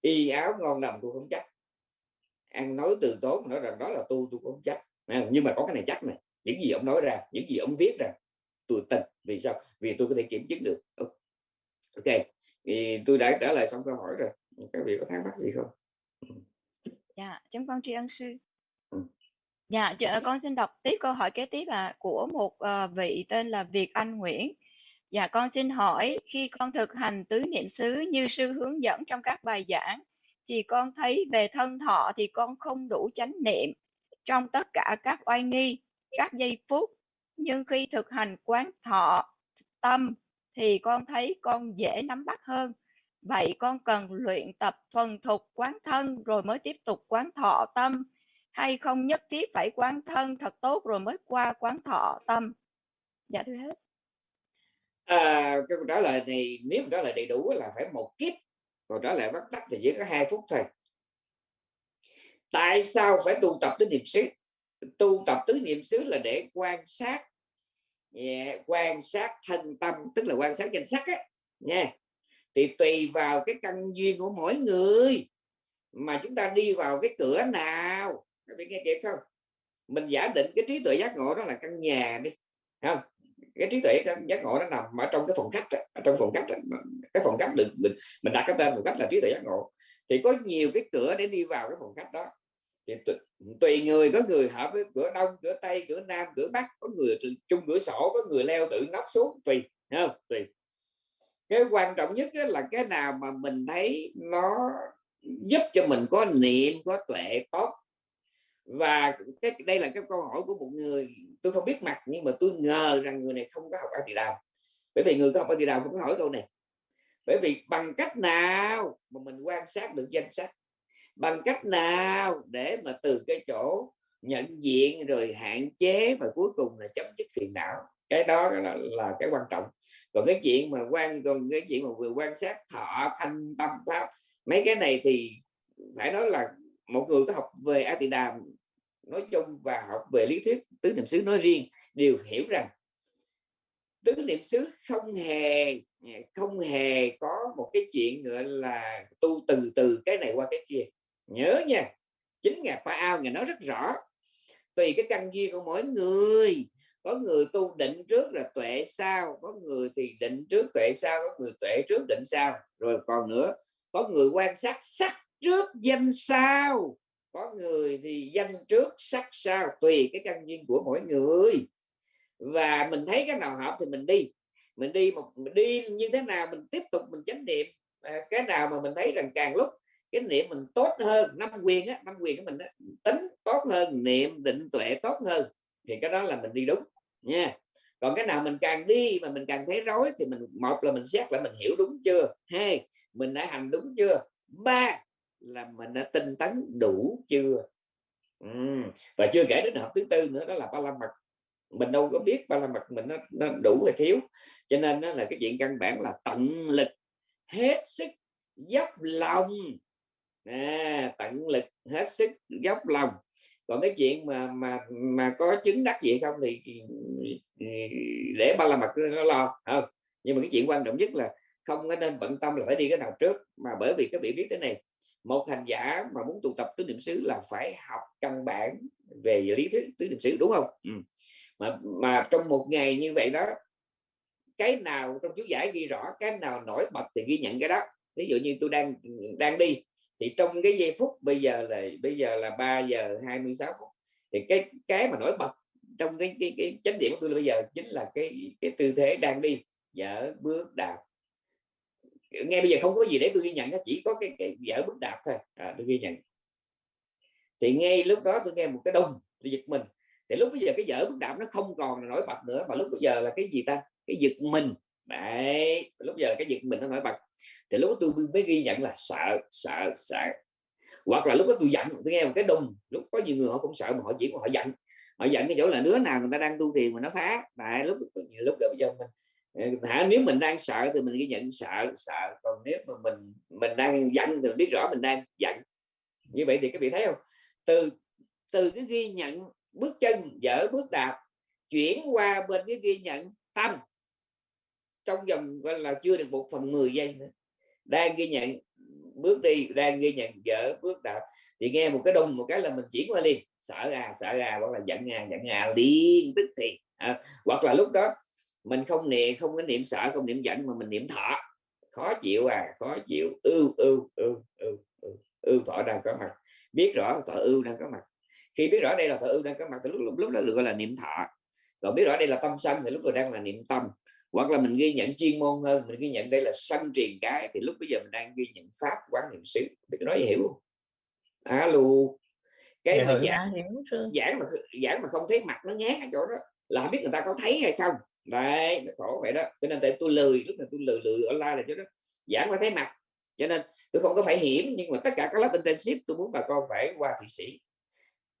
Y áo ngon nằm tôi không chắc. Ăn nói từ tốn nói rằng đó là tu tôi không chắc. Nhưng mà có cái này chắc này. Những gì ông nói ra những gì ông viết ra tôi tin. Vì sao? Vì tôi có thể kiểm chứng được ok thì tôi đã trả lời xong câu hỏi rồi. Các vị có thắc mắc gì không? Dạ chúng con tri ân sư. Ừ. dạ chờ, con xin đọc tiếp câu hỏi kế tiếp là của một uh, vị tên là Việt Anh Nguyễn. Dạ con xin hỏi khi con thực hành tứ niệm xứ như sư hướng dẫn trong các bài giảng thì con thấy về thân thọ thì con không đủ chánh niệm. Trong tất cả các oai nghi các giây phút nhưng khi thực hành quán thọ tâm thì con thấy con dễ nắm bắt hơn. Vậy con cần luyện tập thuần thục quán thân rồi mới tiếp tục quán thọ tâm hay không nhất thiết phải quán thân thật tốt rồi mới qua quán thọ tâm? Dạ thưa hết. À, câu trả lời thì nếu trả lời đầy đủ là phải một kiếp còn trả lời bắt tắt thì chỉ có hai phút thôi. Tại sao phải tu tập tới niệm xứ? Tu tập tứ niệm xứ là để quan sát yeah, quan sát thân tâm tức là quan sát danh sắc á nha. Thì tùy vào cái căn duyên của mỗi người mà chúng ta đi vào cái cửa nào. Các bạn nghe kịp không? Mình giả định cái trí tuệ giác ngộ đó là căn nhà đi không? Cái trí tuệ giác ngộ nó nằm ở trong cái phòng khách ở trong phòng khách cái phòng khách được mình mình đặt cái tên phòng khách là trí tuệ giác ngộ. Thì có nhiều cái cửa để đi vào cái phòng khách đó thì tùy người có người hợp với cửa đông, cửa tây, cửa nam, cửa bắc, có người chung cửa sổ, có người leo tự nóc xuống, tùy không? Tùy. Cái quan trọng nhất là cái nào mà mình thấy nó giúp cho mình có niệm, có tuệ tốt. Và cái, đây là cái câu hỏi của một người, tôi không biết mặt nhưng mà tôi ngờ rằng người này không có học A Đàm bởi vì người có học A Đàm không có hỏi câu này. Bởi vì bằng cách nào mà mình quan sát được danh sách? Bằng cách nào để mà từ cái chỗ nhận diện rồi hạn chế và cuối cùng là chấm dứt phiền não? Cái đó là, là cái quan trọng. Còn cái chuyện mà quan còn cái chuyện mà vừa quan sát thọ thanh tâm pháp mấy cái này thì phải nói là một người có học về a tỳ đàm nói chung và học về lý thuyết tứ niệm xứ nói riêng đều hiểu rằng tứ niệm xứ không hề không hề có một cái chuyện gọi là tu từ từ cái này qua cái kia nhớ nha chính ngài pa ao ngài nói rất rõ. Tùy cái căn duyên của mỗi người. Có người tu định trước là tuệ sau có người thì định trước tuệ sau có người tuệ trước định sau. Rồi còn nữa có người quan sát sắc trước danh sau có người thì danh trước sắc sau. Tùy cái căn duyên của mỗi người. Và mình thấy cái nào hợp thì mình đi. Mình đi một mình đi như thế nào mình tiếp tục mình chánh niệm. À, cái nào mà mình thấy rằng càng lúc cái niệm mình tốt hơn năm quyền á năm quyền của mình á, tính tốt hơn niệm định tuệ tốt hơn thì cái đó là mình đi đúng nha. Còn cái nào mình càng đi mà mình càng thấy rối thì mình một là mình xét là mình hiểu đúng chưa? Hai mình đã hành đúng chưa? Ba là mình đã tinh tấn đủ chưa? Ừ. và chưa kể đến hợp thứ tư nữa đó là ba la mật. Mình đâu có biết ba la mật mình nó, nó đủ hay thiếu. Cho nên đó là cái chuyện căn bản là tận lực hết sức dốc lòng à, tận lực hết sức dốc lòng. Còn cái chuyện mà mà mà có chứng đắc gì không thì, để ba la mặt nó lo không? Nhưng mà cái chuyện quan trọng nhất là không có nên bận tâm là phải đi cái nào trước. Mà bởi vì các vị biết thế này một hành giả mà muốn tụ tập tứ niệm xứ là phải học căn bản về lý thuyết tứ niệm xứ đúng không? Ừ. mà mà trong một ngày như vậy đó cái nào trong chú giải ghi rõ cái nào nổi bật thì ghi nhận cái đó. Ví dụ như tôi đang đang đi thì trong cái giây phút bây giờ là bây giờ là 3 giờ 26 phút. Thì cái cái mà nổi bật trong cái cái, cái chánh điểm của tôi bây giờ chính là cái cái tư thế đang đi dở bước đạp. Ngay bây giờ không có gì để tôi ghi nhận chỉ có cái, cái dở bước đạp thôi. À, tôi ghi nhận. Thì ngay lúc đó tôi nghe một cái đông tôi giật mình. Thì lúc bây giờ cái dở bước đạp nó không còn nổi bật nữa mà lúc bây giờ là cái gì ta? Cái giật mình. Đấy lúc giờ cái giật mình nó nổi bật thì lúc đó tôi mới ghi nhận là sợ sợ sợ. Hoặc là lúc đó tôi giận, tôi nghe một cái đùng, lúc có nhiều người họ cũng sợ mà họ chỉ họ giận. Họ giận cái chỗ là đứa nào người ta đang tu thiền mà nó phá. Tại lúc lúc đầu giờ mình ờ, thả nếu mình đang sợ thì mình ghi nhận sợ sợ. Còn nếu mà mình mình đang giận thì mình biết rõ mình đang giận. Như vậy thì các vị thấy không? Từ từ cái ghi nhận bước chân, dở bước đạp, chuyển qua bên cái ghi nhận tâm. Trong vòng, gọi là, chưa được một phần 10 giây nữa đang ghi nhận bước đi đang ghi nhận dở bước đạp. Thì nghe một cái đùng một cái là mình chuyển qua liền. Sợ ra sợ ra hoặc là giận ra giận ra liền tức thì à, hoặc là lúc đó mình không niệm không có niệm sợ không niệm giận mà mình niệm thọ. Khó chịu à khó chịu. Ưu ưu ưu ưu ưu thọ đang có mặt. Biết rõ thọ ưu đang có mặt. Khi biết rõ đây là thọ ưu đang có mặt thì lúc lúc, lúc đó được gọi là niệm thọ. Còn biết rõ đây là tâm sân thì lúc rồi đang là niệm tâm hoặc là mình ghi nhận chuyên môn hơn mình ghi nhận đây là sân truyền cái thì lúc bây giờ mình đang ghi nhận pháp quán niệm xứ. Biết nói hiểu không? Alo cái dạ, mà dạ, giảng, giảng mà giảng mà không thấy mặt nó nhát ở chỗ đó là không biết người ta có thấy hay không. Đấy nó khổ vậy đó. Cho nên tại tôi lười lúc này tôi lười lười online là chỗ đó. Giảng phải thấy mặt. Cho nên tôi không có phải hiểm nhưng mà tất cả các lớp intensive tôi muốn bà con phải qua thụy sĩ.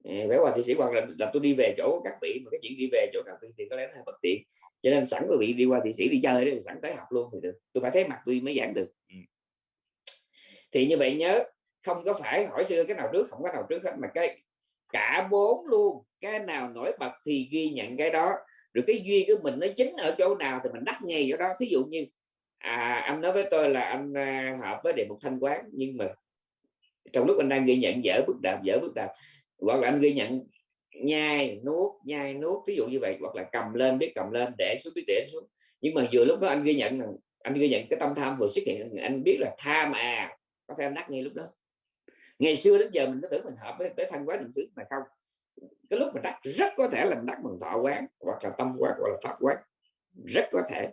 Phải qua thụy sĩ hoặc là, là tôi đi về chỗ các vị mà cái chuyện đi về chỗ các vị thì có lẽ nó hơi bất tiện cho nên sẵn quý vị đi qua thụy sĩ đi chơi đấy sẵn tới học luôn thì được. Tôi phải thấy mặt tôi mới giảng được. Ừ. thì như vậy nhớ không có phải hỏi xưa cái nào trước không có nào trước hết mà cái cả bốn luôn. Cái nào nổi bật thì ghi nhận cái đó. Rồi cái duyên của mình nó chính ở chỗ nào thì mình đắc ngay chỗ đó. Thí dụ như à, anh nói với tôi là anh à, hợp với đề mục thanh quán nhưng mà trong lúc anh đang ghi nhận dở bước đạp dở bước đạp hoặc là anh ghi nhận nhai nuốt nhai nuốt ví dụ như vậy hoặc là cầm lên biết cầm lên để xuống biết để xuống. Nhưng mà vừa lúc đó anh ghi nhận là anh ghi nhận cái tâm tham vừa xuất hiện anh biết là tham à có thể đắc ngay lúc đó. Ngày xưa đến giờ mình có tưởng mình hợp với, với thân quán niệm xứ mà không? Cái lúc mình đắc rất có thể là mình đắc bằng thọ quán hoặc là tâm quán hoặc là pháp quán. Rất có thể.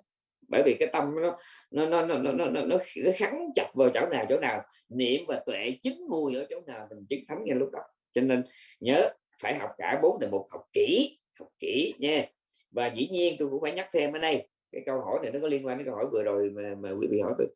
Bởi vì cái tâm nó nó nó nó nó nó, nó, nó khắn chặt vào chỗ nào chỗ nào? Niệm và tuệ chính mùi ở chỗ nào mình chứng thánh ngay lúc đó. Cho nên nhớ phải học cả bốn đề mục học kỹ học kỹ nha. Và dĩ nhiên tôi cũng phải nhắc thêm ở đây cái câu hỏi này nó có liên quan đến câu hỏi vừa rồi mà, mà quý vị hỏi tôi.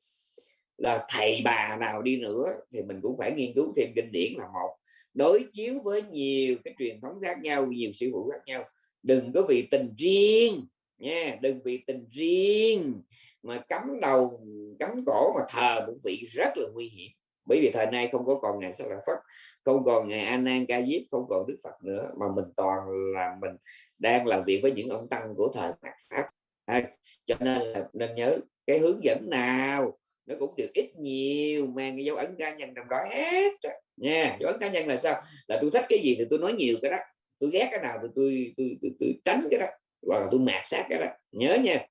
Là thầy bà nào đi nữa thì mình cũng phải nghiên cứu thêm kinh điển là một đối chiếu với nhiều cái truyền thống khác nhau nhiều sự vụ khác nhau. Đừng có vì tình riêng nha đừng vì tình riêng mà cắm đầu cắm cổ mà thờ một vị rất là nguy hiểm bởi vì thời nay không có còn ngày sắc là phật không còn ngày anan nan ca diếp không còn đức phật nữa mà mình toàn là mình đang làm việc với những ông tăng của thời mạt pháp. À, cho nên là nên nhớ cái hướng dẫn nào nó cũng được ít nhiều mang cái dấu ấn cá nhân trong đó hết nha dấu ấn cá nhân là sao? Là tôi thích cái gì thì tôi nói nhiều cái đó tôi ghét cái nào thì tôi tôi, tôi, tôi tránh cái đó hoặc là tôi mạt sát cái đó. Nhớ nha.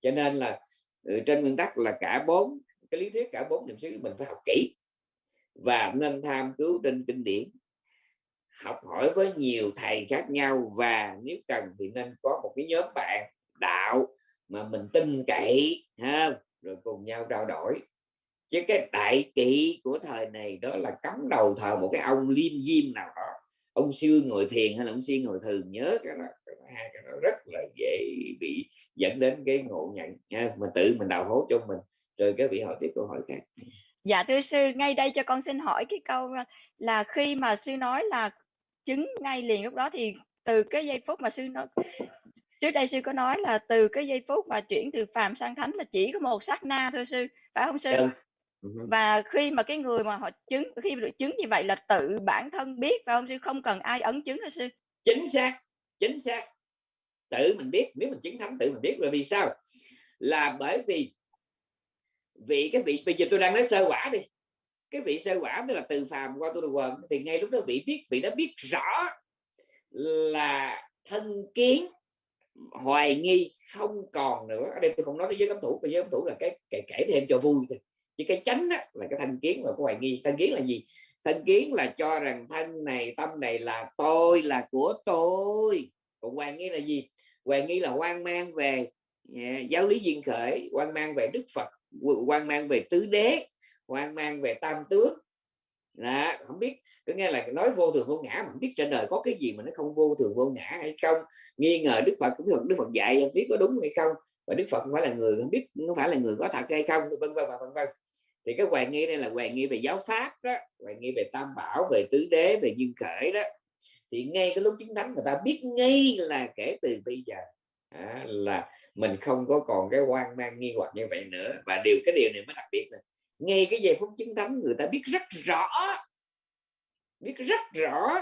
Cho nên là ừ, trên nguyên tắc là cả bốn cái lý thuyết cả bốn niệm xứ mình phải học kỹ và nên tham cứu trên kinh điển. Học hỏi với nhiều thầy khác nhau và nếu cần thì nên có một cái nhóm bạn đạo mà mình tin cậy ha rồi cùng nhau trao đổi. Chứ cái đại kỵ của thời này đó là cắm đầu thờ một cái ông liêm diêm nào đó. Ông sư ngồi thiền hay là ông sư ngồi thường nhớ cái đó, hai cái đó rất là dễ bị dẫn đến cái ngộ nhận ha. mà tự mình đào hố cho mình. Rồi cái vị hỏi tiếp câu hỏi khác. Dạ thưa sư, ngay đây cho con xin hỏi cái câu là khi mà sư nói là chứng ngay liền lúc đó thì từ cái giây phút mà sư nói trước đây sư có nói là từ cái giây phút mà chuyển từ phàm sang thánh là chỉ có một sát na thôi sư, phải không sư? Ừ. Và khi mà cái người mà họ chứng khi được chứng như vậy là tự bản thân biết phải không sư? Không cần ai ấn chứng hả sư? Chính xác, chính xác. Tự mình biết, nếu mình chứng thánh tự mình biết là vì sao? Là bởi vì vị cái vị bây giờ tôi đang nói sơ quả đi. Cái vị sơ quả tức là từ phàm qua tu đồ quần thì ngay lúc đó vị biết vị đã biết rõ là thân kiến hoài nghi không còn nữa. Ở đây tôi không nói tới giới cấm thủ giới cấm thủ là cái kể, kể thêm cho vui thôi. Chứ cái chánh á, là cái thân kiến và cái hoài nghi. Thân kiến là gì? Thân kiến là cho rằng thân này tâm này là tôi là của tôi. Còn hoài nghi là gì? Hoài nghi là hoang mang về yeah, giáo lý duyên khởi hoang mang về đức phật quan mang về tứ đế quan mang về tam tướng đó, không biết có nghe là nói vô thường vô ngã mà không biết trên đời có cái gì mà nó không vô thường vô ngã hay không? Nghi ngờ đức phật cũng được đức phật dạy không biết có đúng hay không? Và đức phật không phải là người không biết không phải là người có thật hay không? Vân vân và vân vân. Thì cái hoài nghi đây là hoài nghi về giáo pháp đó hoài nghi về tam bảo về tứ đế về duyên khởi đó. Thì ngay cái lúc chứng thánh người ta biết ngay là kể từ bây giờ à, là mình không có còn cái hoang mang, nghi hoặc như vậy nữa. Và điều, cái điều này mới đặc biệt là ngay cái giây phút chứng thánh người ta biết rất rõ, biết rất rõ.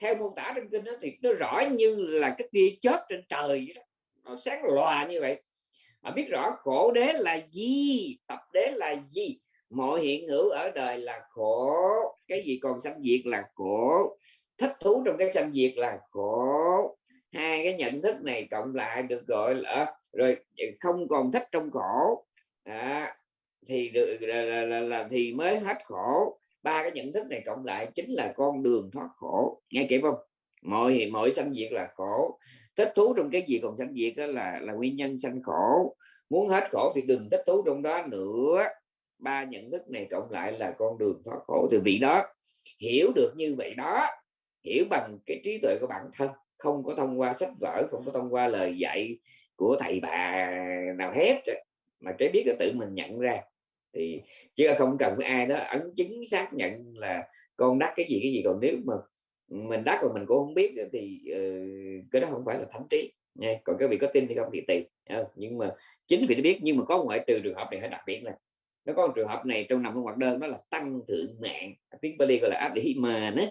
Theo mô tả trong kinh đó thì nó rõ như là cái tia chớp trên trời đó. nó sáng lòa như vậy. Họ biết rõ khổ đế là gì, tập đế là gì. Mọi hiện hữu ở đời là khổ. Cái gì còn sanh diệt là khổ. Thích thú trong cái sanh diệt là khổ hai cái nhận thức này cộng lại được gọi là rồi không còn thích trong khổ. À, thì được là, là, là, là thì mới hết khổ. Ba cái nhận thức này cộng lại chính là con đường thoát khổ. Nghe kịp không? Mọi mọi sanh diệt là khổ. Thích thú trong cái gì còn sanh diệt đó là là nguyên nhân sanh khổ. Muốn hết khổ thì đừng thích thú trong đó nữa. Ba nhận thức này cộng lại là con đường thoát khổ. Từ vị đó hiểu được như vậy đó hiểu bằng cái trí tuệ của bản thân không có thông qua sách vở không có thông qua lời dạy của thầy bà nào hết mà cái biết là tự mình nhận ra. Thì chứ không cần cái ai đó ấn chứng xác nhận là con đắc cái gì cái gì. Còn nếu mà mình đắc mà mình cũng không biết thì uh, cái đó không phải là thánh trí nha còn các vị có tin thì không thì tùy nhưng mà chính vì nó biết nhưng mà có ngoại trừ trường hợp này phải đặc biệt là nó có một trường hợp này trong nằm trong hoạt đơn đó là tăng thượng mạng. Tiếng bali gọi là adhima mà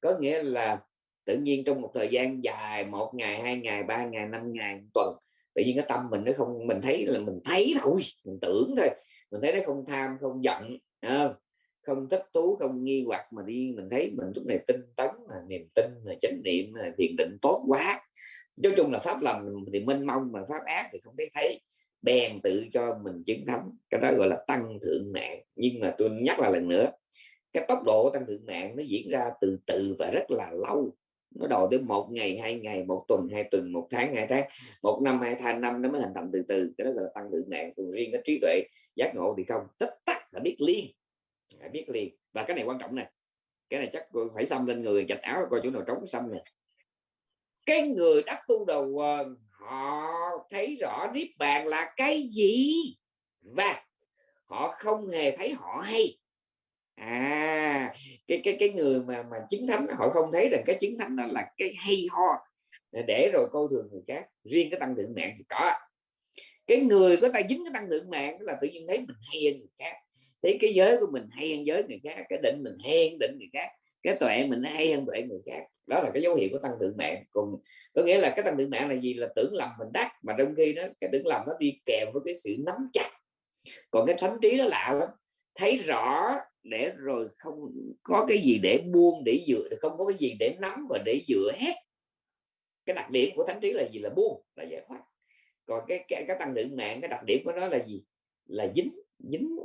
có nghĩa là tự nhiên trong một thời gian dài một ngày hai ngày ba ngày năm ngày tuần tự nhiên cái tâm mình nó không mình thấy là mình thấy thôi mình tưởng thôi mình thấy nó không tham không giận không, thất thích thú không nghi hoặc mà đi mình thấy mình lúc này tinh tấn là niềm tin là chánh niệm là thiền định tốt quá. Nói chung là pháp lành thì mênh mông mà pháp ác thì không thấy thấy. Bèn tự cho mình chứng thắng cái đó gọi là tăng thượng mạng nhưng mà tôi nhắc lại lần nữa cái tốc độ tăng thượng mạng nó diễn ra từ từ và rất là lâu nó đòi tới một ngày, hai ngày, một tuần, hai tuần, một tháng, hai tháng. Một năm, hai tháng, năm, nó mới hình thành từ từ. Cái đó là tăng thượng nạn còn riêng cái trí tuệ, giác ngộ thì không. Tất tắc phải biết liên phải biết liền. Và cái này quan trọng nè. Cái này chắc phải xăm lên người, chạch áo, coi chỗ nào trống xăm nè. Cái người đắc tu đầu họ thấy rõ niết bàn là cái gì? Và họ không hề thấy họ hay à cái cái cái người mà mà chứng thánh họ không thấy rằng cái chứng thánh đó là cái hay ho để rồi coi thường người khác, riêng cái tăng thượng mạng thì có. Cái người có ta dính cái tăng thượng mạng là tự nhiên thấy mình hay hơn người khác, thấy cái giới của mình hay hơn giới người khác, cái định mình hay hơn định người khác, cái tuệ mình hay hơn tuệ người khác. Đó là cái dấu hiệu của tăng thượng mạng. Cùng có nghĩa là cái tăng thượng mạng là gì? Là tưởng lầm mình đắc, mà trong khi đó cái tưởng lầm nó đi kèm với cái sự nắm chặt. Còn cái thánh trí nó lạ lắm, thấy rõ để rồi không có cái gì để buông để dựa không có cái gì để nắm và để dựa hết. Cái đặc điểm của thánh trí là gì? Là buông là giải thoát. Còn cái cái, cái tăng lượng mạng cái đặc điểm của nó là gì? Là dính dính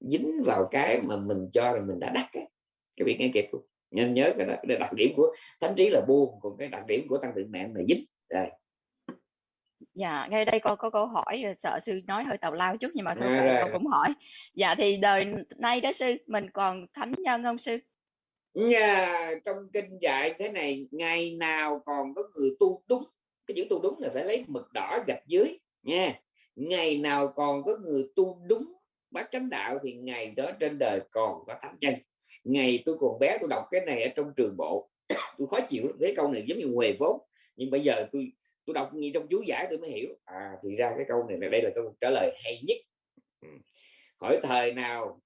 dính vào cái mà mình cho là mình đã đắc cái cái việc nghe kịp nên nhớ cái, đó, cái đặc điểm của thánh trí là buông còn cái đặc điểm của tăng lượng mạng là dính. Rồi. Dạ, ngay đây con có câu hỏi ờ, sợ sư nói hơi tào lao chút nhưng mà thôi à, con cũng hỏi. Dạ thì đời nay đó sư mình còn thánh nhân không sư? Nhà trong kinh dạy thế này ngày nào còn có người tu đúng cái chữ tu đúng là phải lấy mực đỏ gạch dưới nha. Ngày nào còn có người tu đúng bát chánh đạo thì ngày đó trên đời còn có thánh nhân. Ngày tôi còn bé tôi đọc cái này ở trong trường bộ. Tôi khó chịu cái câu này giống như huề vốn. Nhưng bây giờ tôi tôi đọc gì trong chú giải tôi mới hiểu. À thì ra cái câu này đây là câu trả lời hay nhất. Ừ. Hỏi thời nào,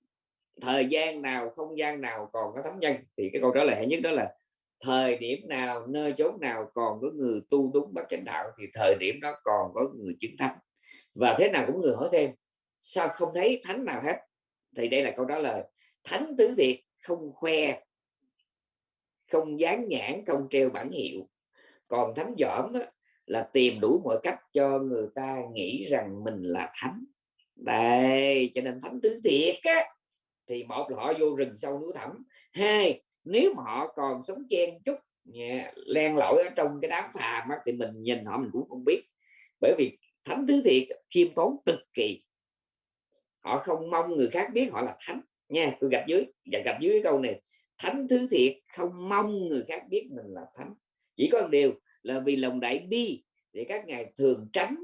thời gian nào, không gian nào còn có thánh nhân. Thì cái câu trả lời hay nhất đó là, thời điểm nào, nơi chốn nào còn có người tu đúng bát chánh đạo, thì thời điểm đó còn có người chứng thánh. Và thế nào cũng người hỏi thêm, sao không thấy thánh nào hết? Thì đây là câu trả lời, thánh tứ việt không khoe, không dán nhãn, không treo bản hiệu. Còn thánh dỏm là tìm đủ mọi cách cho người ta nghĩ rằng mình là thánh. Đây cho nên thánh tứ thiệt á thì một là họ vô rừng sâu núi thẳm. Hai nếu mà họ còn sống chen chút yeah, len lỏi ở trong cái đám phàm á, thì mình nhìn họ mình cũng không biết. Bởi vì thánh tứ thiệt khiêm tốn cực kỳ. Họ không mong người khác biết họ là thánh. Nha tôi gặp dưới và gặp dưới cái câu này thánh thứ thiệt không mong người khác biết mình là thánh. Chỉ có một điều là vì lòng đại bi để các ngài thường tránh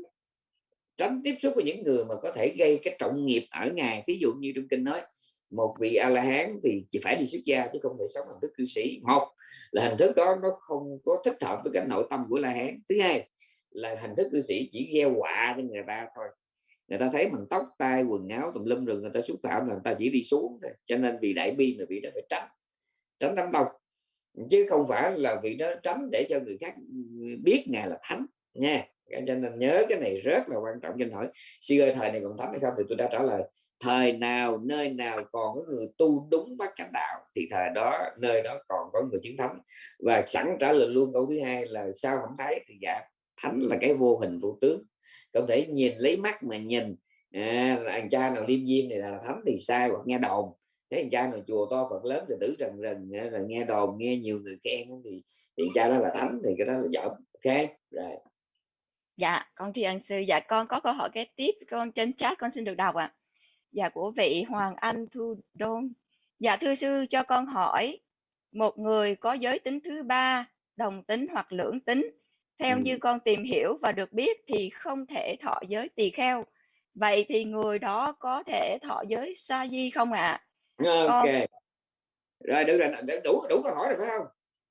tránh tiếp xúc với những người mà có thể gây cái trọng nghiệp ở ngài. Ví dụ như trong kinh nói, một vị a la hán thì chỉ phải đi xuất gia chứ không thể sống hình thức cư sĩ. Một là hình thức đó nó không có thích hợp với cái nội tâm của la hán thứ hai là hình thức cư sĩ chỉ gieo họa cho người ta thôi. Người ta thấy mình tóc, tai, quần áo, tùm lum rồi người ta xúc phạm là người ta chỉ đi xuống thôi. Cho nên vì đại bi mà bị đó phải tránh tránh đám đông chứ không phải là vị đó tránh để cho người khác biết ngài là thánh nha. Cho nên nhớ cái này rất là quan trọng. Cho hỏi sư ơi thời này còn thánh hay không? Thì tôi đã trả lời thời nào nơi nào còn có người tu đúng bát chánh đạo thì thời đó nơi đó còn có người chứng thánh. Và sẵn trả lời luôn câu thứ hai là sao không thấy? Thì dạ thánh là cái vô hình vô tướng. Không thể nhìn lấy mắt mà nhìn à, anh cha nào liêm diêm này là thánh thì sai hoặc nghe đồn thế anh cha nào chùa to phật lớn thì tử rần rần rồi nghe đồn nghe nhiều người khen thì thì cha đó là thánh thì cái đó là giỏi ok rồi Dạ, con tri ân sư. Dạ, con có câu hỏi kế tiếp con trên chat con xin được đọc ạ. Dạ của vị Hoàng Anh Thu Đôn. Dạ thưa sư cho con hỏi một người có giới tính thứ ba, đồng tính hoặc lưỡng tính, theo Ừ. như con tìm hiểu và được biết thì không thể thọ giới tỳ kheo. Vậy thì người đó có thể thọ giới sa di không ạ? Ok rồi được rồi đủ đủ câu hỏi rồi phải không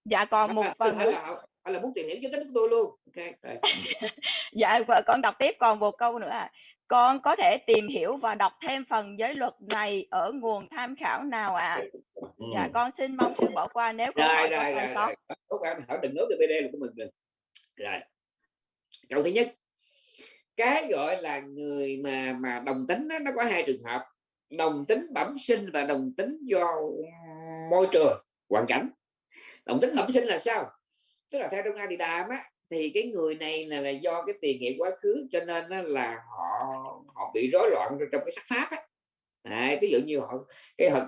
dạ còn một phần nữa. là, hay là muốn tìm hiểu giới tính của tôi luôn ok rồi. (laughs) Dạ con đọc tiếp còn một câu nữa ạ. Con có thể tìm hiểu và đọc thêm phần giới luật này ở nguồn tham khảo nào ạ? Ừ. Dạ con xin mong sư bỏ qua nếu câu hỏi có rồi sai sót. Tốt anh hỏi đừng nói từ BD là của mình rồi rồi câu thứ nhất cái gọi là người mà mà đồng tính đó, nó có hai trường hợp đồng tính bẩm sinh và đồng tính do môi trường hoàn cảnh. Đồng tính bẩm sinh là sao? Tức là theo trong A thì đàm á thì cái người này là, là do cái tiền nghiệp quá khứ cho nên á là họ họ bị rối loạn trong cái sắc pháp á. Đấy, ví dụ như họ cái họ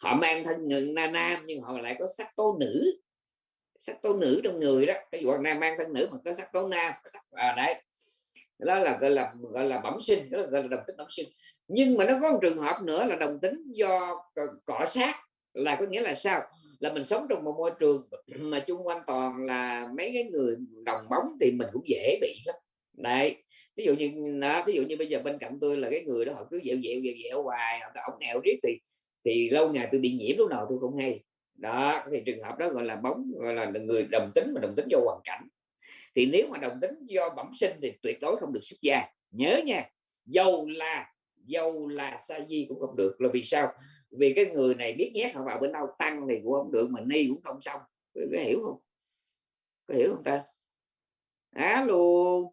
họ mang thân người nam nam nhưng họ lại có sắc tố nữ. Sắc tố nữ trong người đó cái dụ nam mang thân nữ mà có sắc tố nam có sắc à, đấy. Đó là gọi là gọi là bẩm sinh đó là gọi là đồng tính bẩm sinh nhưng mà nó có một trường hợp nữa là đồng tính do cọ- sát là có nghĩa là sao? Là mình sống trong một môi trường mà chung quanh toàn là mấy cái người đồng bóng thì mình cũng dễ bị lắm. Đấy ví dụ như đó, ví dụ như bây giờ bên cạnh tôi là cái người đó họ cứ dẹo dẹo dẹo dẹo hoài họ ổng nghèo riết thì thì lâu ngày tôi bị nhiễm lúc nào tôi không hay. Đó thì trường hợp đó gọi là bóng gọi là người đồng tính mà đồng tính do hoàn cảnh. Thì nếu mà đồng tính do bẩm sinh thì tuyệt đối không được xuất gia. Nhớ nha dầu là dầu là sa di cũng không được. Là vì sao? Vì cái người này biết nhét họ vào bên đâu tăng thì cũng không được mà ni cũng không xong. Có, có hiểu không? Có hiểu không ta? Á luôn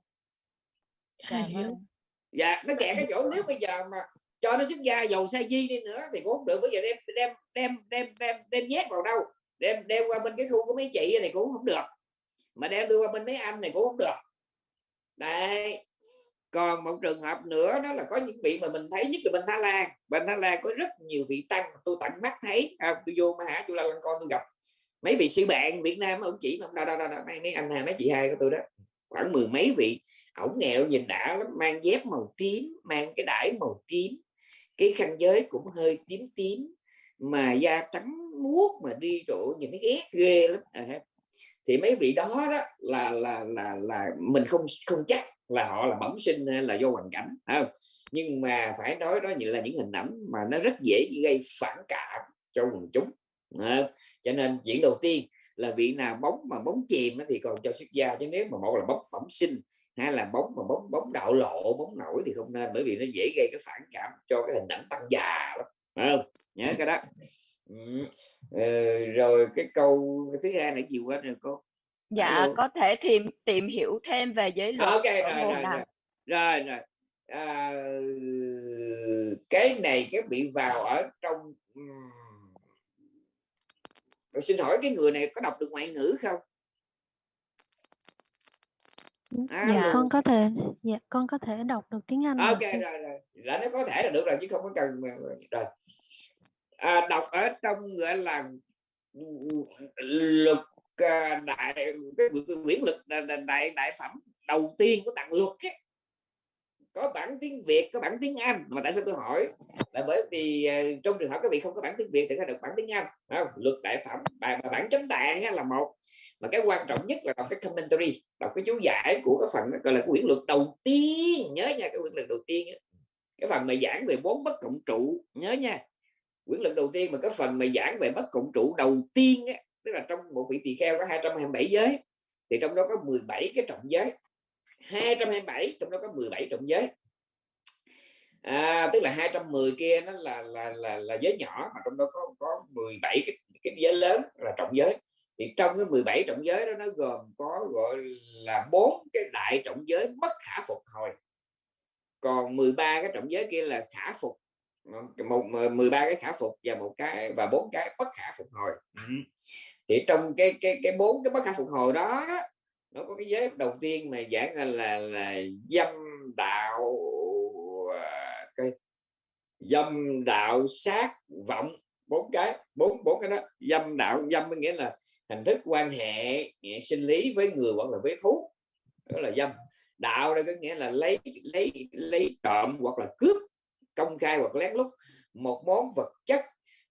Dạ hiểu. vâng. dạ nó kẹt cái chỗ nếu bây giờ mà cho nó xuất gia dầu sa di đi nữa thì cũng không được. Bây giờ đem đem đem đem đem đem nhét vào đâu? Đem đem qua bên cái khu của mấy chị này cũng không được. Mà đem đưa qua bên mấy anh này cũng không được. Đấy còn một trường hợp nữa đó là có những vị mà mình thấy nhất là bên Thái Lan. Bên Thái Lan có rất nhiều vị tăng mà tôi tận mắt thấy. À, tôi vô mà hả tôi la lăng con tôi gặp mấy vị sư bạn Việt Nam ông chỉ mà đâu đâu đâu, đâu mấy, mấy anh hai mấy chị hai của tôi đó. Khoảng mười mấy vị. Ổng nghèo nhìn đã lắm mang dép màu tím mang cái đải màu tím. Cái khăn giới cũng hơi tím tím mà da trắng muốt mà đi chỗ nhìn thấy ghét ghê lắm. À, thì mấy vị đó đó là là là là mình không không chắc là họ là bẩm sinh hay là do hoàn cảnh không? nhưng mà phải nói đó như là những hình ảnh mà nó rất dễ gây phản cảm cho quần chúng à, cho nên chuyện đầu tiên là vị nào bóng mà bóng chìm thì còn cho xuất gia chứ nếu mà một là bóng bẩm sinh hay là bóng mà bóng bóng đạo lộ bóng nổi thì không nên bởi vì nó dễ gây cái phản cảm cho cái hình ảnh tăng già lắm không? Nhớ cái đó ừ. ờ, rồi cái câu thứ hai là gì quá rồi cô Dạ có thể tìm tìm hiểu thêm về giới luật ok rồi rồi nào. rồi rồi rồi à, cái này cái bị vào ở trong rồi xin hỏi cái người này có đọc được ngoại ngữ không À, Dạ Alo. con có thể dạ con có thể đọc được tiếng Anh ok rồi sư. rồi rồi là nó có thể là được rồi chứ không có cần rồi à, đọc ở trong gọi là luật à, đại cái quyển luật đại, đại, phẩm đầu tiên của tặng luật ấy. có bản tiếng Việt có bản tiếng Anh. Mà tại sao tôi hỏi? Là bởi vì à, trong trường hợp các vị không có bản tiếng Việt thì phải được bản tiếng Anh không? luật đại phẩm bài bản chánh tạng là một. Mà cái quan trọng nhất là đọc cái commentary đọc cái chú giải của cái phần gọi là cái quyển luật đầu tiên. Nhớ nha cái quyển luật đầu tiên cái phần mà giảng về bốn bất cộng trụ nhớ nha quyển luật đầu tiên mà cái phần mà giảng về bất cộng trụ đầu tiên á, tức là trong một vị tỳ kheo có 227 giới thì trong đó có 17 cái trọng giới. 227 trong đó có 17 trọng giới. À, tức là 210 kia nó là là là, là giới nhỏ mà trong đó có có 17 cái, cái giới lớn là trọng giới. Thì trong cái 17 trọng giới đó nó gồm có gọi là bốn cái đại trọng giới bất khả phục hồi. Còn 13 cái trọng giới kia là khả phục một 13 cái khả phục và một cái và bốn cái bất khả phục hồi. Ừ. thì trong cái cái cái bốn cái bất khả phục hồi đó, đó nó có cái giới đầu tiên mà giảng là là, là dâm đạo à, cái dâm đạo sát vọng bốn cái bốn bốn cái đó. Dâm đạo dâm nghĩa là hình thức quan hệ sinh lý với người hoặc là với thú. Đó là dâm. Đạo đây có nghĩa là lấy lấy lấy trộm hoặc là cướp công khai hoặc lén lút một món vật chất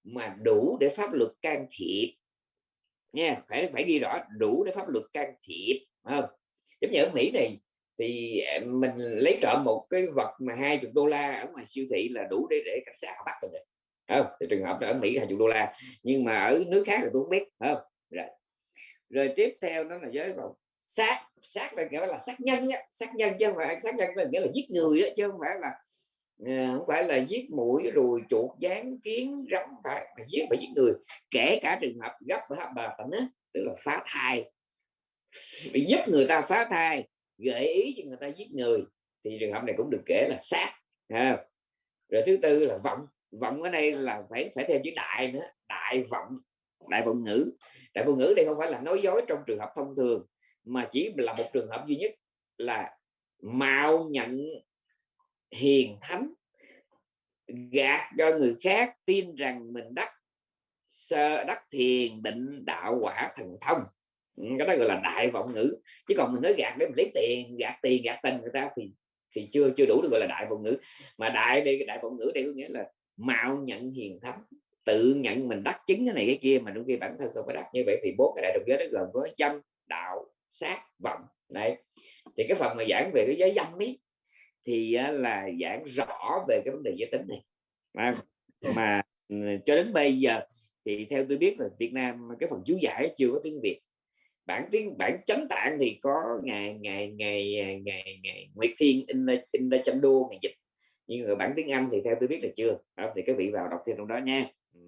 mà đủ để pháp luật can thiệp. Nha, phải phải ghi rõ đủ để pháp luật can thiệp không? Giống như ở Mỹ này, thì à, mình lấy trộm một cái vật mà hai chục đô la ở ngoài siêu thị là đủ để để cảnh sát họ bắt rồi không? Thì trường hợp ở Mỹ hai chục đô la, nhưng mà ở nước khác thì tôi không biết không? Rồi rồi tiếp theo nó là giới vào sát sát là nghĩa là sát nhân á sát nhân chứ không phải sát nhân là nghĩa là giết người đó, chứ không phải là Ờ, không phải là giết mũi rồi chuột gián kiến, rắn phải, mà giết phải giết người. Kể cả trường hợp gấp và bà tận đó tức là phá thai. Bị giúp người ta phá thai, gợi ý cho người ta giết người, thì trường hợp này cũng được kể là sát ha. rồi thứ tư là vọng vọng ở đây là phải phải thêm chữ đại nữa, đại vọng đại vọng ngữ. Đại vọng ngữ đây không phải là nói dối trong trường hợp thông thường, mà chỉ là một trường hợp duy nhất là mạo nhận hiền thánh, gạt cho người khác tin rằng mình đắc sơ, đắc thiền, định đạo quả thần thông. Ừ, cái đó gọi là đại vọng ngữ. Chứ còn mình nói gạt để mình lấy tiền, gạt tiền, gạt tình người ta thì thì chưa chưa đủ được gọi là đại vọng ngữ. Mà đại đây, đại vọng ngữ đây có nghĩa là mạo nhận hiền thánh, tự nhận mình đắc chứng cái này cái kia mà đôi khi bản thân không có đắc. Như vậy thì bốn cái đại đồng giới đó gồm có dâm đạo, sát, vọng. Đấy. Thì cái phần mà giảng về cái giới dâm ấy thì là giảng rõ về cái vấn đề giới tính này. Mà, mà ừ, cho đến bây giờ thì theo tôi biết là Việt Nam cái phần chú giải chưa có tiếng Việt. Bản tiếng bản chánh tạng thì có ngày ngày ngày ngày ngày Nguyệt Thiên in in chăm đua ngày dịch. Nhưng mà bản tiếng Anh thì theo tôi biết là chưa. Đó, thì các vị vào đọc thêm trong đó nha. Ừ.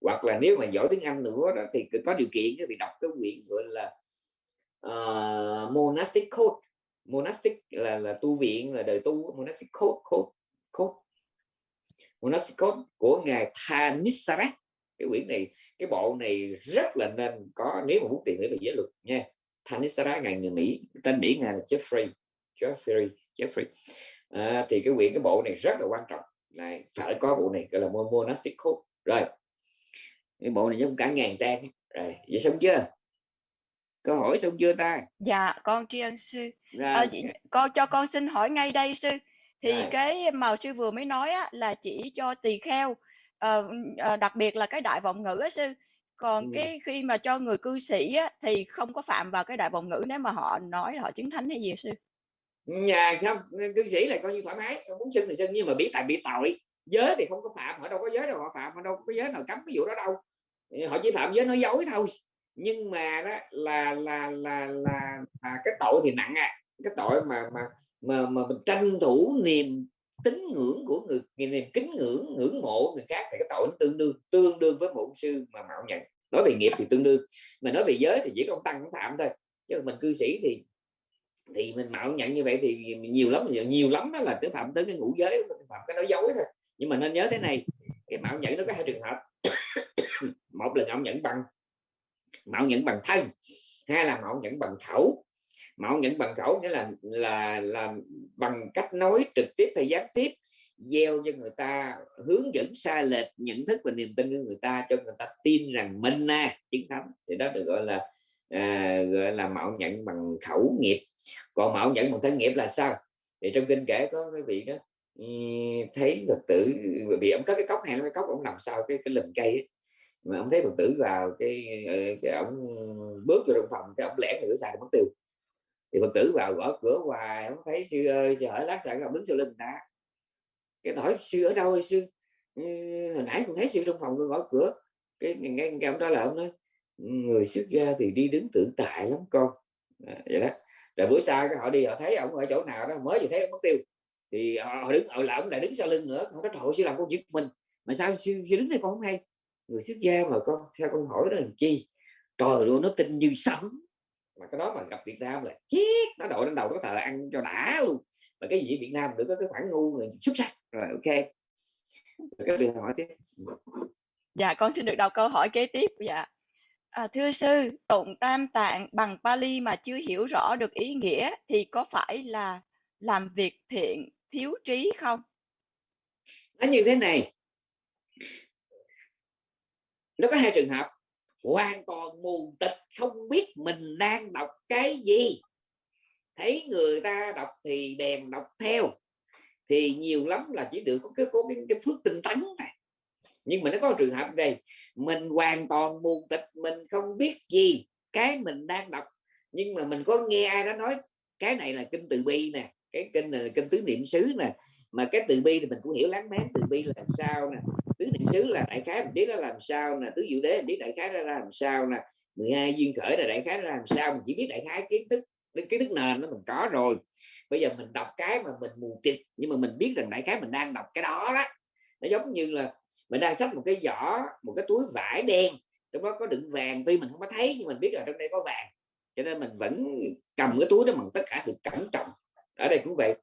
hoặc là nếu mà giỏi tiếng Anh nữa đó thì có điều kiện các vị đọc cái quyển gọi là uh, monastic code monastic là là tu viện là đời tu monastic code code code. Monastic code của ngài Thanissarat cái quyển này cái bộ này rất là nên có nếu mà muốn tìm hiểu về giới luật nha. Thanissarat ngài người Mỹ tên Mỹ ngài là Jeffrey Jeffrey Jeffrey. À, thì cái quyển cái bộ này rất là quan trọng. Này phải có bộ này gọi là monastic code. Rồi cái bộ này giống cả ngàn trang. Rồi vậy xong chưa? Câu hỏi xong chưa ta? Dạ con tri ân sư. À, con cho con xin hỏi ngay đây sư. Thì rồi. cái màu sư vừa mới nói á, là chỉ cho tỳ kheo. Uh, uh, đặc biệt là cái đại vọng ngữ á sư. Còn ừ. cái khi mà cho người cư sĩ á, thì không có phạm vào cái đại vọng ngữ nếu mà họ nói họ chứng thánh hay gì sư? Nhà không cư sĩ là coi như thoải mái. Muốn xưng thì xưng nhưng mà bị tại bị tội. Giới thì không có phạm họ đâu có giới đâu họ phạm họ đâu có giới nào cấm cái vụ đó đâu. Họ chỉ phạm giới nói dối thôi nhưng mà đó là là là là, là cái tội thì nặng à. Cái tội mà mà mà mà mình tranh thủ niềm tín ngưỡng của người niềm kính ngưỡng ngưỡng mộ người khác thì cái tội nó tương đương tương đương với một sư mà mạo nhận. Nói về nghiệp thì tương đương mà nói về giới thì chỉ có tăng phạm thôi. Chứ mình cư sĩ thì thì mình mạo nhận như vậy thì nhiều lắm nhiều lắm đó là cái phạm tới cái ngũ giới phạm cái nói dối thôi. Nhưng mà nên nhớ thế này cái mạo nhận nó có hai trường hợp. (coughs) Một là mạo nhận bằng mạo nhận bằng thân hay là mạo nhận bằng khẩu mạo nhận bằng khẩu nghĩa là là là bằng cách nói trực tiếp hay gián tiếp gieo cho người ta hướng dẫn sai lệch nhận thức và niềm tin của người ta cho người ta tin rằng mình na chứng thánh thì đó được gọi là à, gọi là mạo nhận bằng khẩu nghiệp. Còn mạo nhận bằng thân nghiệp là sao? Thì trong kinh kể có cái vị đó thấy phật tử bị ông có cái cốc hàng cái cốc ông nằm sau cái cái lùm cây ấy mà ông thấy phật tử vào cái ờ, cái ông bước vô trong phòng cái ông lẻn nửa xài mất tiêu. Thì phật tử vào gõ cửa hoài ông thấy sư ơi sư hỏi lát sẵn ông đứng sau lưng ta. Cái hỏi sư ở đâu sư? Ừ, hồi nãy con thấy sư trong phòng tôi gõ cửa. Cái nghe, nghe ông trả lời ông nói người xuất gia thì đi đứng tự tại lắm con. À, vậy đó. Rồi bữa sau cái họ đi họ thấy ông ở chỗ nào đó mới vừa thấy ông mất tiêu. Thì họ, họ đứng ở là ông lại đứng sau lưng nữa họ nói trời sư làm con giật mình. Mà sao sư, sư đứng đây con không hay? Người xuất gia mà con theo con hỏi đó làm chi? Trời luôn nó tin như sấm. Mà cái đó mà gặp Việt Nam là chết nó đội lên đầu nó thờ ăn cho đã luôn. Mà cái gì Việt Nam được có cái khoản ngu này xuất sắc. Rồi ok. Cái điều hỏi tiếp. Dạ, con xin được đọc câu hỏi kế tiếp. Dạ. À, thưa sư, tụng tam tạng bằng Pali mà chưa hiểu rõ được ý nghĩa thì có phải là làm việc thiện thiếu trí không? nó như thế này nó có hai trường hợp. Hoàn toàn mù tịch không biết mình đang đọc cái gì. Thấy người ta đọc thì đèn đọc theo. Thì nhiều lắm là chỉ được có cái có cái, cái phước tinh tấn này. Nhưng mà nó có trường hợp đây. Mình hoàn toàn mù tịch mình không biết gì cái mình đang đọc. Nhưng mà mình có nghe ai đó nói cái này là kinh từ bi nè cái kinh này là kinh tứ niệm xứ nè. Mà cái từ bi thì mình cũng hiểu láng máng từ bi là làm sao nè tứ niệm xứ là đại khái mình biết nó làm sao nè, tứ diệu đế mình biết đại khái nó làm sao nè 12 duyên khởi là đại khái nó làm sao, mình chỉ biết đại khái kiến thức đến kiến thức nền nó mình có rồi. Bây giờ mình đọc cái mà mình mù tịt nhưng mà mình biết rằng đại khái mình đang đọc cái đó đó. Nó giống như là mình đang xách một cái giỏ, một cái túi vải đen, trong đó có đựng vàng, tuy mình không có thấy, nhưng mình biết là trong đây có vàng. Cho nên mình vẫn cầm cái túi đó bằng tất cả sự cẩn trọng. Ở đây cũng vậy.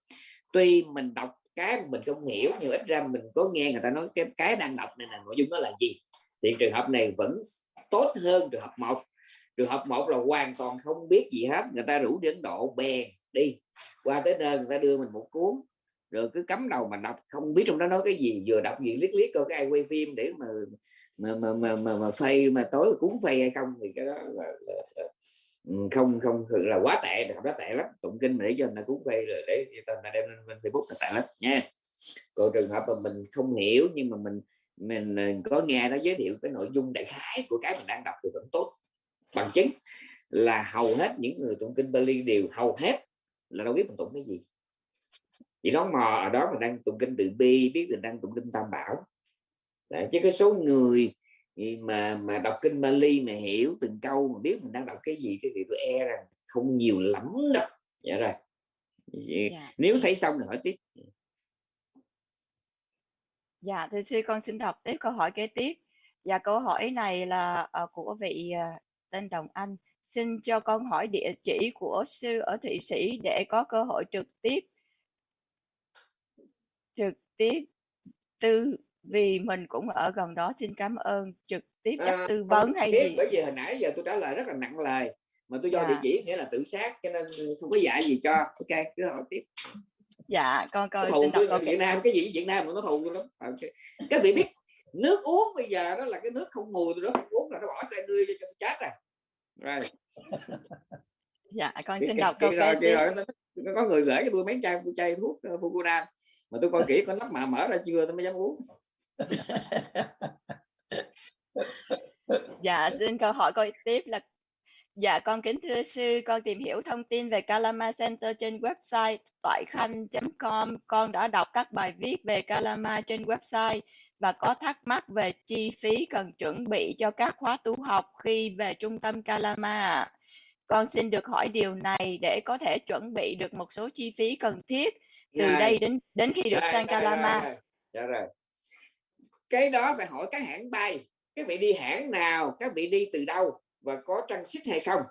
Tuy mình đọc cái mà mình không hiểu nhưng ít ra mình có nghe người ta nói cái cái đang đọc này là nội dung nó là gì? Thì trường hợp này vẫn tốt hơn trường hợp một. Trường hợp một là hoàn toàn không biết gì hết người ta rủ đến độ bèn đi qua tới nơi người ta đưa mình một cuốn rồi cứ cắm đầu mà đọc không biết trong đó nói cái gì vừa đọc gì liếc liếc coi cái ai quay phim để mà mà mà mà mà, mà phây mà tối cuốn phay hay không thì cái đó là, là, là không không thực là quá tệ không đó tệ lắm tụng kinh mà để cho người ta cuốn phê rồi để cho người ta đem lên facebook là tệ lắm nha. Còn trường hợp mà mình không hiểu nhưng mà mình mình ờ, có nghe nó giới thiệu cái nội dung đại khái của cái mình đang đọc thì vẫn tốt bằng chứng là hầu hết những người tụng kinh Bali đều hầu hết là đâu biết mình tụng cái gì. Chỉ nó mò ở đó mình đang tụng kinh từ bi biết mình đang tụng kinh tam bảo. Đấy, chứ cái số người mà mà đọc kinh Bali mà hiểu từng câu mà biết mình đang đọc cái gì thì tôi e rằng không nhiều lắm đâu dạ rồi Dạ. nếu thấy xong thì hỏi tiếp Dạ, thưa sư con xin đọc tiếp câu hỏi kế tiếp. Dạ, câu hỏi này là ờ, của vị ờ, tên Đồng Anh. Xin cho con hỏi địa chỉ của sư ở Thụy Sĩ để có cơ hội trực tiếp trực tiếp tư vì mình cũng ở gần đó xin cảm ơn. Trực tiếp chắc À, tư vấn hay biết gì? bởi vì hồi nãy giờ tôi trả lời rất là nặng lời mà tôi do Dạ. địa chỉ nghĩa là tự sát cho nên không có dạy gì cho. Ok cứ hỏi tiếp. Dạ con coi thù câu Việt Nam cái gì? Việt Nam mà nó thù tôi lắm ok. Các vị biết nước uống bây giờ đó là cái nước không mùi tôi đó không uống là nó bỏ xe đưa cho chân chết à. Rồi. Dạ con xin đọc câu rồi, tiếp rồi, nó- có người gửi cho tôi mấy chai chai thuốc uh, Fukuram mà tôi coi kỹ có nắp mà mở ra chưa tôi mới dám uống (laughs) Dạ, xin câu hỏi câu tiếp là Dạ, con kính thưa sư, con tìm hiểu thông tin về Kalama Center trên website toại khanh.com. Con đã đọc các bài viết về Kalama trên website và có thắc mắc về chi phí cần chuẩn bị cho các khóa tu học khi về trung tâm Kalama. Con xin được hỏi điều này để có thể chuẩn bị được một số chi phí cần thiết từ Rồi. đây đến đến khi được Rồi, sang rồi, Kalama. Dạ rồi cái đó phải hỏi các hãng bay, các vị đi hãng nào, các vị đi từ đâu và có trang sức hay không.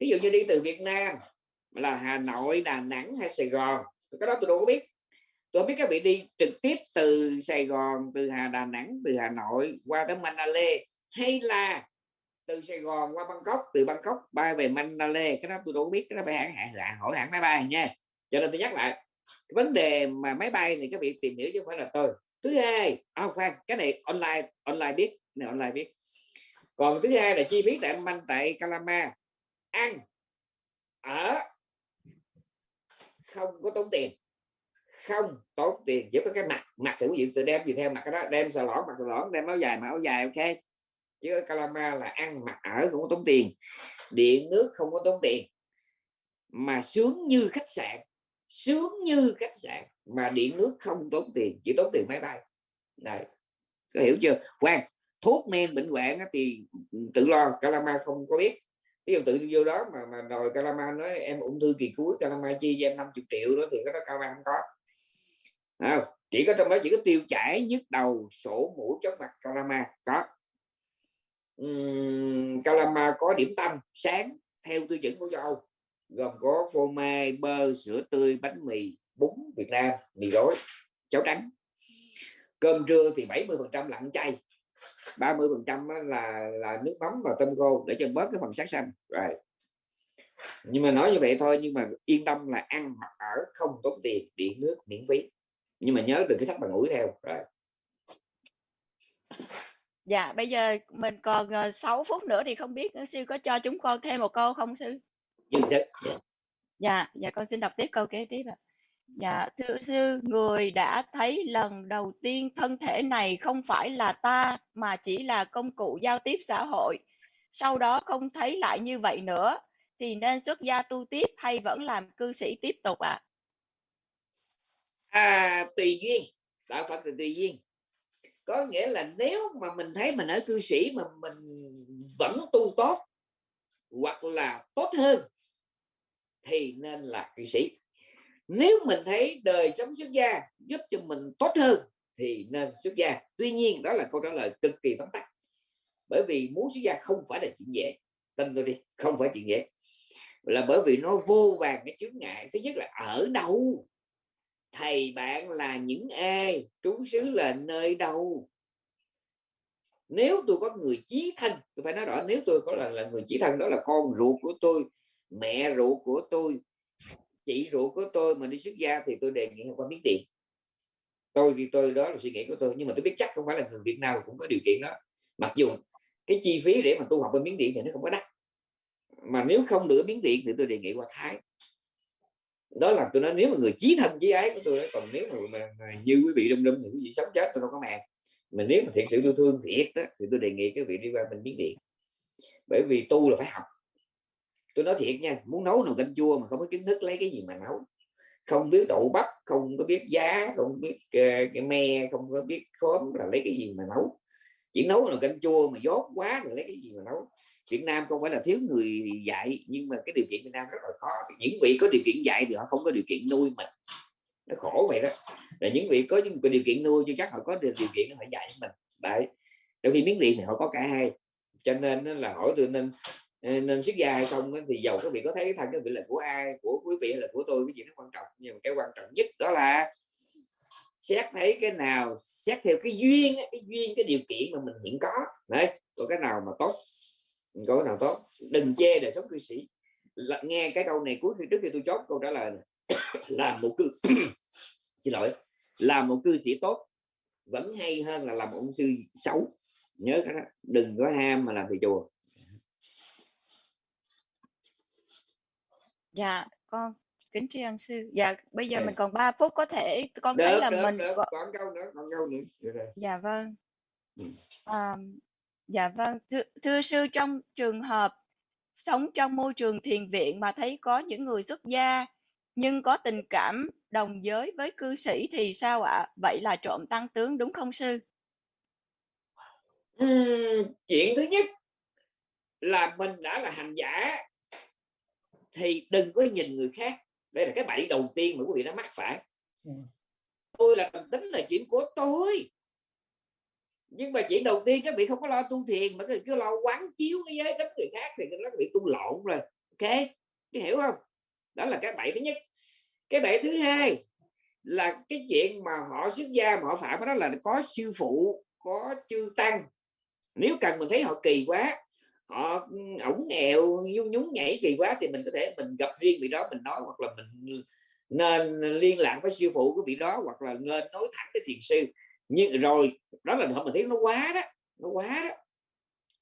Ví dụ như đi từ Việt Nam là Hà Nội, Đà Nẵng hay Sài Gòn, cái đó tôi đâu có biết. Tôi không biết các vị đi trực tiếp từ Sài Gòn, từ Hà, Đà Nẵng, từ Hà Nội qua tới Manila hay là từ Sài Gòn qua Bangkok, từ Bangkok bay về Manila cái đó tôi đâu có biết, cái đó phải hãng hãng, hỏi hãng máy bay nha. Cho nên tôi nhắc lại, vấn đề mà máy bay thì các vị tìm hiểu chứ không phải là tôi thứ hai à, khoan cái này online online biết này online biết. Còn thứ hai là chi phí tại anh tại Calama ăn ở không có tốn tiền. Không tốn tiền chỉ có cái mặt mặt thì quý vị tự đem gì theo mặt cái đó đem xà lõn mặt xà lõn đem áo dài mà áo dài ok. Chứ Calama là ăn mặc ở không có tốn tiền điện nước không có tốn tiền. Mà sướng như khách sạn sướng như khách sạn mà điện nước không tốn tiền chỉ tốn tiền máy bay. Này có hiểu chưa? Quan thuốc men bệnh hoạn thì ừ, tự lo Calama không có biết. Ví dụ tự vô đó mà mà rồi Calama nói em ung thư kỳ cuối Calama chi cho em 50 triệu đó thì cái đó Calama không có. À, chỉ có trong đó chỉ có tiêu chảy nhức đầu sổ mũi chóng mặt Calama có. Uhm, Calama có điểm tâm sáng theo tiêu chuẩn của châu Âu gồm có phô mai, bơ, sữa tươi, bánh mì, bún Việt Nam, mì gói cháo trắng. Cơm trưa thì 70 phần trăm lặn chay 30 phần trăm là là nước mắm và tôm khô để cho bớt cái phần sát xanh rồi. Nhưng mà nói như vậy thôi, nhưng mà yên tâm là ăn mặc ở không tốn tiền, điện nước, miễn phí. Nhưng mà nhớ đừng cái sách bằng mũi theo. Rồi. Dạ bây giờ mình còn ờ, 6 phút nữa thì không biết sư có cho chúng con thêm một câu không, sư? Dương sư dạ dạ con xin đọc tiếp câu kế tiếp ạ. Dạ thưa sư người đã thấy lần đầu tiên thân thể này không phải là ta mà chỉ là công cụ giao tiếp xã hội. Sau đó không thấy lại như vậy nữa thì nên xuất gia tu tiếp hay vẫn làm cư sĩ tiếp tục ạ? À? à tùy duyên đạo phật thì tùy duyên. Có nghĩa là nếu mà mình thấy mình ở cư sĩ mà mình vẫn tu tốt hoặc là tốt hơn thì nên là kỵ sĩ. Nếu mình thấy đời sống xuất gia giúp cho mình tốt hơn thì nên xuất gia. Tuy nhiên đó là câu trả lời cực kỳ vắn tắt. Bởi vì muốn xuất gia không phải là chuyện dễ. Tin tôi đi không phải chuyện dễ. Là bởi vì nó vô vàng cái chướng ngại. Thứ nhất là ở đâu? Thầy bạn là những ai? Trú xứ là nơi đâu? Nếu tôi có người chí thân tôi phải nói rõ nếu tôi có là, là người chí thân đó là con ruột của tôi mẹ ruột của tôi chị ruột của tôi mà đi xuất gia thì tôi đề nghị qua miếng tiền. Tôi thì tôi đó là suy nghĩ của tôi nhưng mà tôi biết chắc không phải là người Việt Nam cũng có điều kiện đó. Mặc dù cái chi phí để mà tu học bên miếng điện thì nó không có đắt. Mà nếu không được miếng điện thì tôi đề nghị qua Thái. Đó là tôi nói nếu mà người chí thân chí ái của tôi đó còn nếu mà, mà, mà như quý vị đâm đâm thì quý vị sống chết tôi đâu có màng. Mà nếu mà thiệt sự tôi thương thiệt đó, thì tôi đề nghị cái vị đi qua bên miếng điện. Bởi vì tu là phải học tôi nói thiệt nha muốn nấu nồi canh chua mà không có kiến thức lấy cái gì mà nấu. Không biết đậu bắp không có biết giá không biết uh, cái me không có biết khóm là lấy cái gì mà nấu. Chỉ nấu nồi canh chua mà dốt quá rồi lấy cái gì mà nấu. Việt Nam không phải là thiếu người dạy nhưng mà cái điều kiện Việt Nam rất là khó. Những vị có điều kiện dạy thì họ không có điều kiện nuôi mình. Nó khổ vậy đó. Là những vị có những điều kiện nuôi chứ chắc họ có điều kiện phải dạy mình. Đấy. Đôi khi miếng điện thì họ có cả hai. Cho nên là hỏi tôi nên nên xuất gia hay không thì giàu các vị có thấy cái thân cái vị là của ai của quý vị hay là của tôi cái gì nó quan trọng. Nhưng mà cái quan trọng nhất đó là xét thấy cái nào xét theo cái duyên cái duyên cái điều kiện mà mình hiện có. Đấy có cái nào mà tốt có cái nào tốt. Đừng chê đời sống cư sĩ. Là, nghe cái câu này cuối khi trước khi tôi chốt câu trả lời này. (coughs) làm một cư (coughs) xin lỗi làm một cư sĩ tốt vẫn hay hơn là làm một ông sư xấu. Nhớ cái đó đừng có ham mà làm thầy chùa. Dạ, con kính tri ân sư. Dạ, bây giờ mình còn 3 phút có thể con được, thấy là được, mình được. còn câu nữa còn câu nữa. Dạ vâng. À, dạ vâng. Thưa, thưa sư trong trường hợp sống trong môi trường thiền viện mà thấy có những người xuất gia nhưng có tình cảm đồng giới với cư sĩ thì sao ạ? Vậy là trộm tăng tướng đúng không sư? Uhm, chuyện thứ nhất là mình đã là hành giả thì đừng có nhìn người khác. Đây là cái bẫy đầu tiên mà quý vị đã mắc phải. Ừ. tôi là tính là chuyện của tôi. Nhưng mà chuyện đầu tiên các vị không có lo tu thiền mà cứ lo quán chiếu cái giới đất người khác thì các vị tu lộn rồi. Ok? Cái hiểu không? Đó là cái bẫy thứ nhất. Cái bẫy thứ hai là cái chuyện mà họ xuất gia mà họ phạm đó là có sư phụ có chư tăng. Nếu cần mình thấy họ kỳ quá họ ổng nghèo, nhún nhún nhảy kỳ quá thì mình có thể mình gặp riêng vị đó, mình nói hoặc là mình nên liên lạc với sư phụ của vị đó hoặc là nên nói thẳng với thiền sư. Nhưng rồi, đó là mình thấy nó quá đó, nó quá đó.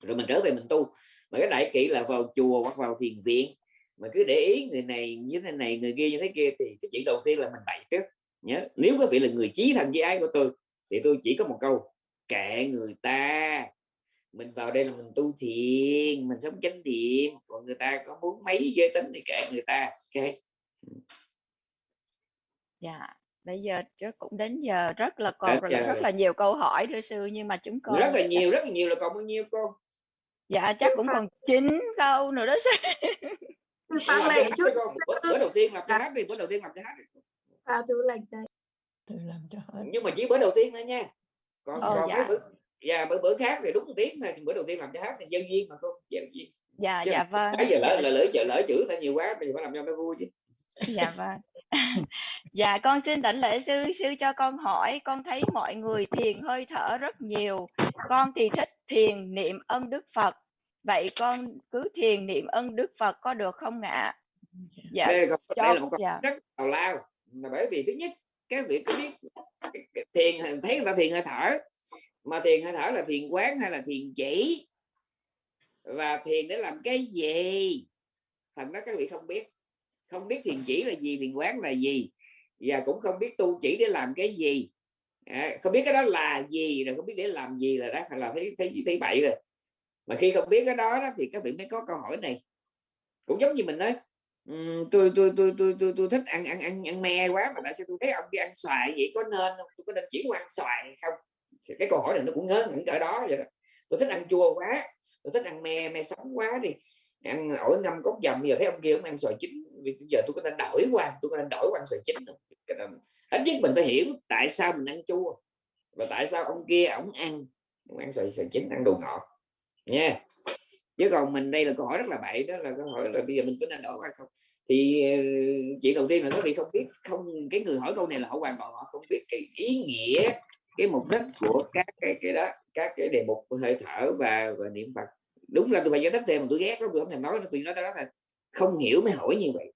Rồi mình trở về mình tu. Mà cái đại kỵ là vào chùa hoặc vào thiền viện. Mà cứ để ý người này như thế này, người kia như thế kia thì cái chuyện đầu tiên là mình bậy trước. Nhớ, nếu có vị là người chí thành với ai của tôi thì tôi chỉ có một câu, kệ người ta mình vào đây là mình tu thiền mình sống chánh thiện còn người ta có muốn mấy giới tính thì kệ người ta ok? Dạ bây giờ chắc cũng đến giờ rất là còn rất, rất là nhiều câu hỏi thưa sư nhưng mà chúng con rất là nhiều rất là nhiều là còn bao nhiêu con dạ chắc cũng còn chín câu nữa đó sư. Chút. bữa, bữa đầu tiên làm cho hát đi bữa đầu tiên làm cho hát đi. à, đây. Tôi làm cho hết. Nhưng mà chỉ bữa đầu tiên thôi nha. Còn Ờ, còn dạ. mấy bữa dạ bữa bữa khác thì đúng một tiếng thôi bữa đầu tiên làm cho hát thì dân duyên mà con dân duyên. Dạ Chứ dạ vâng. bây giờ lỡ là lỡ chợ lỡ chữ ta nhiều quá giờ phải làm cho nó vui chứ. Dạ vâng. (laughs) Dạ con xin đảnh lễ sư sư cho con hỏi con thấy mọi người thiền hơi thở rất nhiều. Con thì thích thiền niệm ân đức phật. Vậy con cứ thiền niệm ân đức phật có được không ạ? Dạ đây, còn, cho đây là một câu dạ. rất tào lao. Là bởi vì thứ nhất cái việc có biết cái- cái thiền thấy người ta thiền hơi thở mà thiền hơi thở là thiền quán hay là thiền chỉ? Và thiền để làm cái gì? Thành đó các vị không biết. Không biết thiền chỉ là gì thiền quán là gì. Và cũng không biết tu chỉ để làm cái gì. À, không biết cái đó là gì rồi không biết để làm gì là đó là thấy thấy thấy bậy rồi. Mà khi không biết cái đó, đó thì các vị mới có câu hỏi này. Cũng giống như mình nói tôi tôi tôi tôi tôi tôi thích ăn ăn ăn ăn me quá mà tại sao tôi thấy ông đi ăn xoài vậy? Có nên không? Tôi có nên chỉ ăn xoài hay không? Thì cái câu hỏi này nó cũng ngớ ngẩn cỡ đó vậy đó. Tôi thích ăn chua quá, tôi thích ăn me me sống quá đi. Ăn ổi ngâm cốt dầm giờ thấy ông kia ông ăn xoài chín. Vì bây giờ tôi có nên đổi qua, tôi có nên đổi qua ăn xoài chín không ít nhất mình phải hiểu tại sao mình ăn chua và tại sao ông kia, ông ăn ông ăn xoài xoài chín, ăn đồ ngọt. Nha. Chứ còn mình đây là câu hỏi rất là bậy, đó là câu hỏi là bây giờ mình có nên đổi qua không? Thì ờ, chuyện đầu tiên là các vị không biết, không, cái người hỏi câu này là họ hoàn toàn họ không biết cái ý nghĩa cái mục đích của các cái cái đó các cái đề mục hơi thở và và niệm phật. Đúng là tôi phải giải thích thêm mà tôi ghét lắm tôi không thèm nói tôi nói đó là không hiểu mới hỏi như vậy.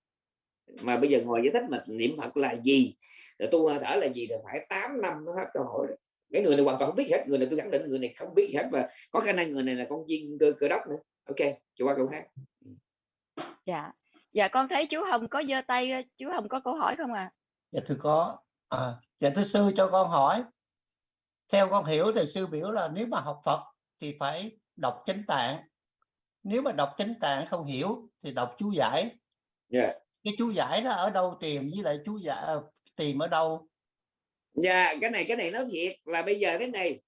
Mà bây giờ ngồi giải thích mà niệm phật là gì? Rồi tu hơi thở là gì? Rồi phải 8 năm mới hết câu hỏi. Rồi. cái người này hoàn toàn không biết hết người này tôi khẳng định người này không biết hết và có khả năng người này là con chiên cơ cơ đốc nữa. Ok cho qua câu khác. Dạ. Dạ con thấy chú Hồng có giơ tay chú Hồng có câu hỏi không ạ? Dạ thưa có à, dạ thưa sư cho con hỏi theo con hiểu thì sư biểu là nếu mà học Phật thì phải đọc chánh tạng. Nếu mà đọc chánh tạng không hiểu thì đọc chú giải. Dạ. cái chú giải đó ở đâu tìm với lại chú giải ờ, tìm ở đâu? Dạ cái này cái này nói thiệt là bây giờ thế này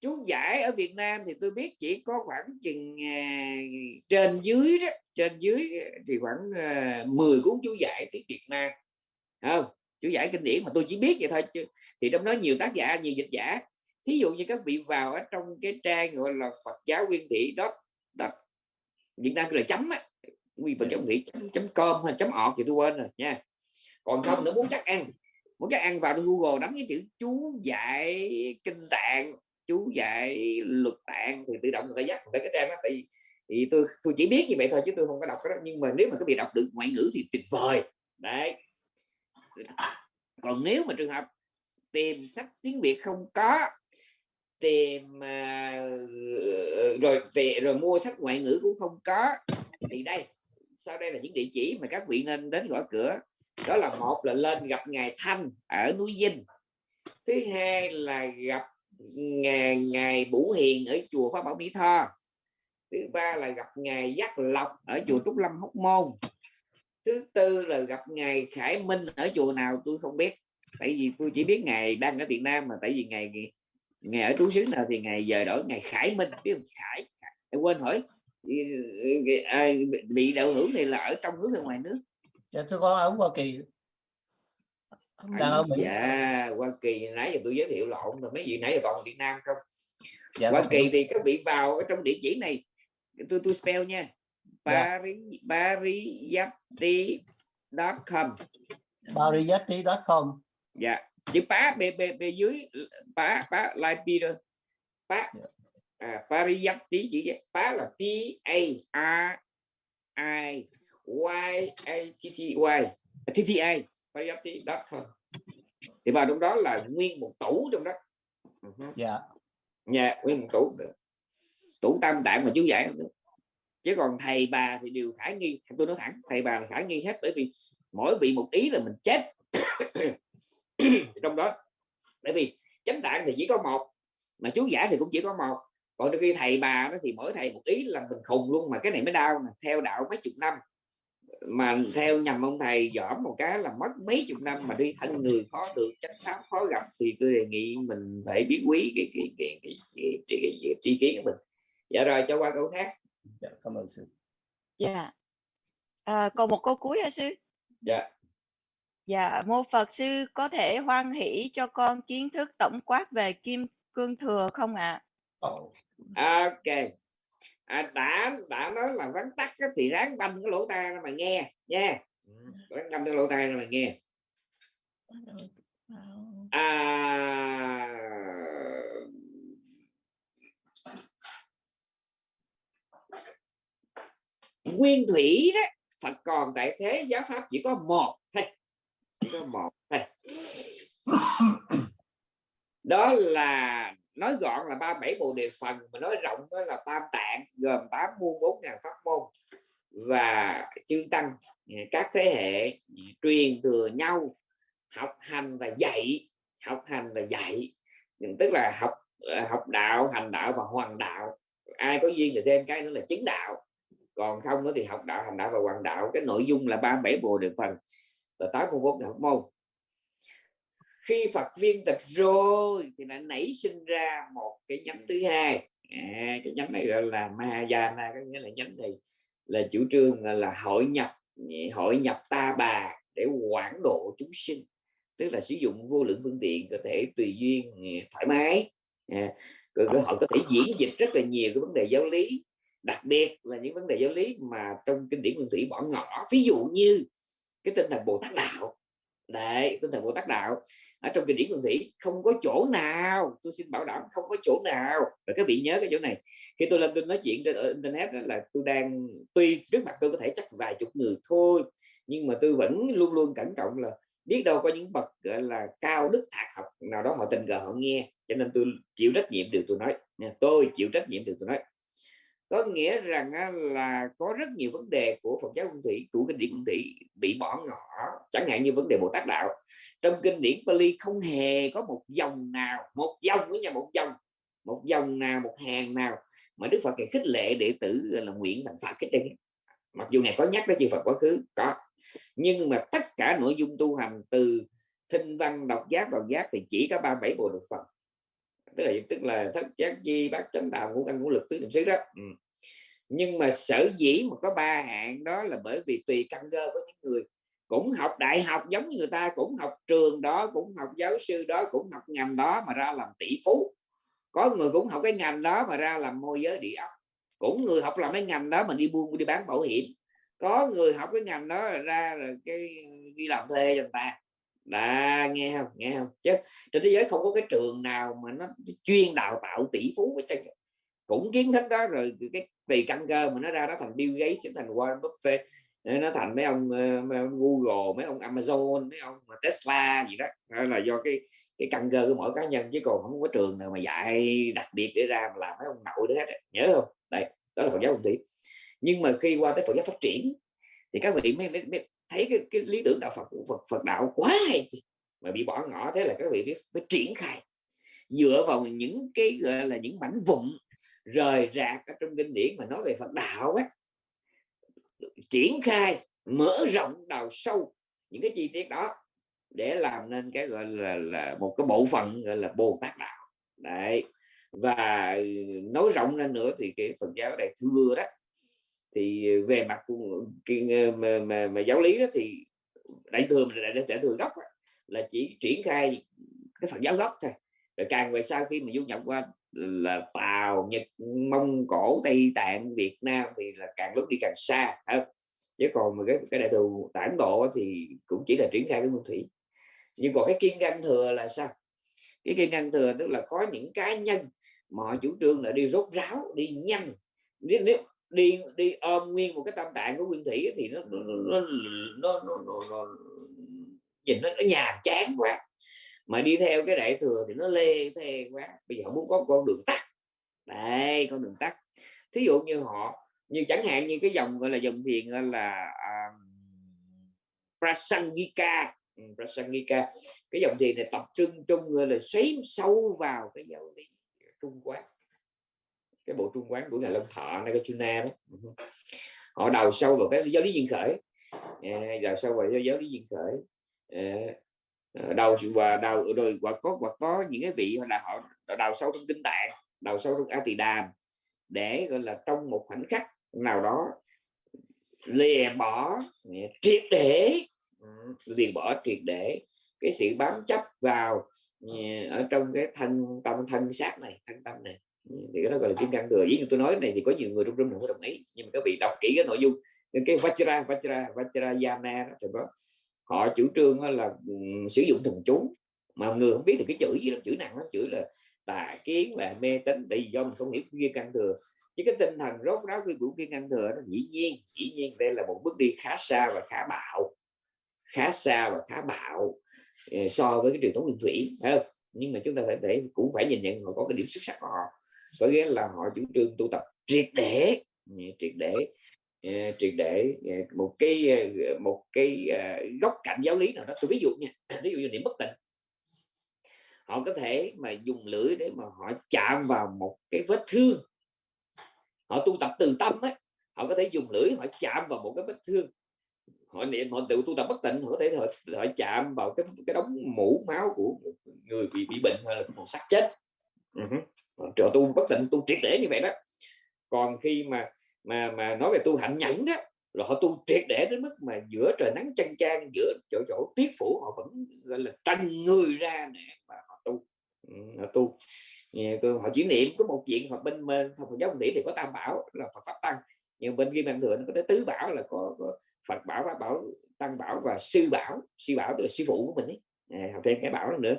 chú giải ở Việt Nam thì tôi biết chỉ có khoảng chừng à, trên dưới đó trên dưới thì khoảng à, 10 cuốn chú giải tiếng Việt Nam. Không chú giải kinh điển mà tôi chỉ biết vậy thôi chứ thì trong đó nhiều tác giả nhiều dịch giả. Thí dụ như các vị vào ở trong cái trang gọi là Phật giáo nguyên thị đó Việt Nam là chấm á nguyên Phật giáo thị chấm, chấm com hay chấm ọt thì tôi quên rồi nha. Còn không nữa muốn chắc ăn muốn các ăn vào Google đánh cái chữ chú dạy kinh tạng chú dạy luật tạng thì tự động người ta dắt tới cái trang đó tại vì thì tôi tôi chỉ biết như vậy thôi chứ tôi không có đọc cái đó. Nhưng mà nếu mà các vị đọc được ngoại ngữ thì tuyệt vời. Đấy còn nếu mà trường hợp tìm sách tiếng Việt không có tìm uh, rồi tìm, rồi mua sách ngoại ngữ cũng không có thì đây sau đây là những địa chỉ mà các vị nên đến gõ cửa. Đó là một là lên gặp ngài Thanh ở núi Dinh thứ hai là gặp ngài ngài Bủ Hiền ở chùa Pháp Bảo Mỹ Tho. Thứ ba là gặp ngài Giác Lộc ở chùa Trúc Lâm Hóc Môn thứ tư là gặp ngài Khải Minh ở chùa nào tôi không biết. Tại vì tôi chỉ biết ngài đang ở Việt Nam mà tại vì ngài ngài ở trú xứ nào thì ngài giờ đổi ngài Khải Minh biết không? Khải, Khải. quên hỏi. À, bị đạo hưởng này là ở trong nước hay ngoài nước? Dạ thưa con ở Hoa Kỳ. Ở Mỹ. dạ Hoa Kỳ nãy giờ tôi giới thiệu lộn rồi mấy vị nãy giờ là Việt Nam không? Dạ Hoa con Kỳ thì các vị vào ở trong địa chỉ này. Tôi tôi spell nha Dạ. Paris pariyati.com bariyati.com dạ. Chữ pá b b b dưới pá pá like Peter pá. Dạ. à, pariyati chữ pá là p a r i y a t t y. T t a pariyati.com thì vào trong đó là nguyên một tủ trong đó. Ừ dạ. Nhà nguyên một tủ. Tủ tam tạng mà chú giải. không được chứ còn thầy bà thì đều khả nghi tôi nói thẳng thầy bà là khả nghi hết bởi vì mỗi vị một ý là mình chết trong đó bởi vì chánh đạn thì chỉ có một mà chú giả thì cũng chỉ có một còn đôi khi thầy bà nó thì mỗi thầy một ý là mình khùng luôn mà cái này mới đau nè theo đạo mấy chục năm mà theo nhầm ông thầy dõm một cái là mất mấy chục năm mà đi thân người khó được chánh pháp khó gặp thì tôi đề nghị mình phải biết quý cái cái, cái, cái, cái tri kiến của mình dạ rồi cho qua câu khác dạ, cảm ơn sư. Dạ. À, còn một câu cuối hả sư? Dạ. Dạ mô Phật sư có thể hoan hỷ cho con kiến thức tổng quát về kim cương thừa không ạ? À? oh. ok. À, đã đã nói là vắn tắt thì ráng banh cái lỗ tai mà nghe nha. Ráng banh cái lỗ tai mà nghe. À, nguyên thủy đó, Phật còn tại thế giáo pháp chỉ có một thôi, chỉ có một thôi. Đó là, nói gọn là ba bảy bộ đề phần, mà nói rộng đó là tam tạng, gồm tám muôn bốn ngàn pháp môn và chư tăng à, các thế hệ à, truyền thừa nhau, học hành và dạy, học hành và dạy. Tức là học à, học đạo, hành đạo và hoàn đạo. Ai có duyên thì thêm cái nữa là chứng đạo còn không nữa thì học đạo hành đạo và hoàn đạo. Cái nội dung là ba bảy bộ được phần. Và tám mươi bốn học môn. Khi Phật viên tịch rồi thì đã nảy sinh ra một cái nhánh thứ hai. À, cái nhánh này gọi là Mahayana có nghĩa là nhánh này là chủ trương là hội nhập hội nhập ta bà để quản độ chúng sinh. Tức là sử dụng vô lượng phương tiện có thể tùy duyên à, thoải mái. À, họ có thể diễn dịch rất là nhiều cái vấn đề giáo lý đặc biệt là những vấn đề giáo lý mà trong kinh điển nguyên thủy bỏ ngỏ. Ví dụ như cái tinh thần bồ tát đạo. Đấy, tinh thần bồ tát đạo. Ở trong kinh điển nguyên thủy, không có chỗ nào, tôi xin bảo đảm không có chỗ nào. Và các vị nhớ cái chỗ này. Khi tôi lên tôi nói chuyện trên internet đó là tôi đang, tuy trước mặt tôi có thể chắc vài chục người thôi, nhưng mà tôi vẫn luôn luôn cẩn trọng là biết đâu có những bậc, gọi là, cao đức thạc học nào đó họ tình cờ họ nghe. Cho nên tôi chịu trách nhiệm điều tôi nói. Tôi chịu trách nhiệm điều tôi nói có nghĩa rằng là có rất nhiều vấn đề của Phật giáo Nguyên Thủy của kinh điển Nguyên Thủy bị bỏ ngỏ, chẳng hạn như vấn đề Bồ Tát đạo. Trong kinh điển Pali không hề có một dòng nào, một dòng với nhà, một dòng một dòng nào, một hàng nào mà Đức Phật khích lệ đệ tử là nguyện thành Phật cái trên mặc dù này có nhắc tới chư Phật quá khứ, có. Nhưng mà tất cả nội dung tu hành từ thinh văn, đọc giác đọc giác thì chỉ có ba bảy bộ được Phật tức là tức là thất giác chi bát chánh đạo ngũ căn ngũ lực tứ niệm xứ đó. Ừ. nhưng mà sở dĩ mà có ba hạng đó là bởi vì tùy căn cơ của những người. Cũng học đại học giống như người ta cũng học trường đó cũng học giáo sư đó cũng học ngành đó mà ra làm tỷ phú. Có người cũng học cái ngành đó mà ra làm môi giới địa ốc. Cũng người học làm cái ngành đó mà đi buôn đi bán bảo hiểm. Có người học cái ngành đó là ra rồi cái đi làm thuê cho người ta đã nghe không? Nghe không? Chứ trên thế giới không có cái trường nào mà nó chuyên đào tạo tỷ phú với cũng kiến thức đó rồi cái tùy căn cơ mà nó ra nó thành Bill Gates thành Warren Buffett nó thành mấy ông, ờ, mấy ông Google mấy ông Amazon mấy ông Tesla gì đó. Đó là do cái cái căn cơ của mỗi cá nhân chứ còn không có trường nào mà dạy đặc biệt để ra mà làm mấy ông nội đấy hết nhớ không? Đây đó là Phật giáo Hồng Thủy nhưng mà khi qua tới Phật giáo phát triển thì các vị mới, mới, mới thấy cái, cái lý tưởng đạo Phật của Phật, Phật đạo quá hay mà bị bỏ ngỏ thế là các vị biết phải triển khai. Dựa vào những cái gọi là những mảnh vụn rời rạc ở trong kinh điển mà nói về Phật đạo ấy triển khai mở rộng đào sâu những cái chi tiết đó để làm nên cái gọi là, là một cái bộ phận gọi là Bồ Tát đạo. Đấy và nói rộng lên nữa thì cái Phật giáo đại thừa đó thì ờ, về mặt ờ, ờ, mà, mà, mà giáo lý đó thì đại thừa mình đại, đại thừa gốc đó, là chỉ triển khai cái phần giáo gốc thôi. Rồi càng về sau khi mà du nhập qua là Tàu, Nhật, Mông Cổ, Tây Tạng, Việt Nam thì là càng lúc đi càng xa không? chứ còn mà cái cái đại thừa tản độ thì cũng chỉ là triển khai cái nguyên thủy. Nhưng còn cái kiên ngăn thừa là sao? Cái kiên ngăn thừa tức là có những cá nhân mà họ chủ trương là đi rốt ráo đi nhanh nếu, nếu đi đi ôm nguyên một cái tâm tạng của nguyên thủy thì nó nó nó, nó, nó, nó, nó nhìn nó, nó nhàm chán quá. Mà đi theo cái đại thừa thì nó lê thê quá. Bây giờ họ muốn có con đường tắt. Đây con đường tắt. Thí dụ như họ như chẳng hạn như cái dòng gọi là dòng thiền gọi là uh, Prasangika. Ừ, Prasangika. Cái dòng thiền này tập trung chung người là xoáy sâu vào cái giáo lý trung quán cái bộ trung quán của ngài Long Thọ Nagarjuna đó. Ừ. Họ đào sâu vào cái giáo lý duyên khởi. À, đào sâu vào giáo lý duyên khởi. À, à đào và đào rồi và có và có những cái vị là họ đào sâu trong kinh tạng đào sâu trong a tỳ đàm để gọi là trong một khoảnh khắc nào đó lìa bỏ à, triệt để ừ, liền bỏ triệt để cái sự bám chấp vào à, ở trong cái thân tâm thân xác này thân tâm này thì cái đó gọi là kim cang thừa với tôi nói này thì có nhiều người trong room không đồng ý. Nhưng mà các vị đọc kỹ cái nội dung. Cái vajra vajra vajrayana đó, đó. Họ chủ trương là um, sử dụng thần chú. Mà người không biết thì cái chữ gì là chữ nặng lắm chữ là tà kiến và mê tín. Tại vì do mình không hiểu kim cang thừa. Chứ cái tinh thần rốt ráo của kim cang thừa nó dĩ nhiên dĩ nhiên đây là một bước đi khá xa và khá bạo. Khá xa và khá bạo ờ, so với cái truyền thống nguyên thủy không? nhưng mà chúng ta phải để cũng phải nhìn nhận họ có cái điểm xuất sắc của họ có nghĩa là họ chủ trương tu tập triệt để triệt để ờ, triệt để ờ, một cái ờ, một cái góc cạnh giáo lý nào đó. Tôi ví dụ nha (clears throat) ví dụ như niệm bất tịnh. Họ có thể mà dùng lưỡi để mà họ chạm vào một cái vết thương. Họ tu tập từ tâm ấy họ có thể dùng lưỡi họ chạm vào một cái vết thương. Họ niệm họ tự tu tập bất tịnh họ có thể họ, họ chạm vào cái cái đống mũ máu của người bị bị bệnh hay là một xác chết. Uh-huh trợ tu bất tịnh tu triệt để như vậy đó. Còn khi mà mà mà nói về tu hạnh nhẫn đó là họ tu triệt để đến mức mà giữa trời nắng chang chang giữa chỗ chỗ tuyết phủ họ vẫn gọi là tranh người ra để mà họ tu. Ừ, họ tu. Họ chỉ niệm có một chuyện hoặc bên bên Phật giáo tỷ thì có tam bảo là Phật pháp tăng. Nhưng bên kia bạn thừa nó có tứ bảo là có, có Phật bảo pháp bảo tăng bảo và sư bảo. Sư bảo tức là sư phụ của mình ấy. À, học thêm cái bảo nữa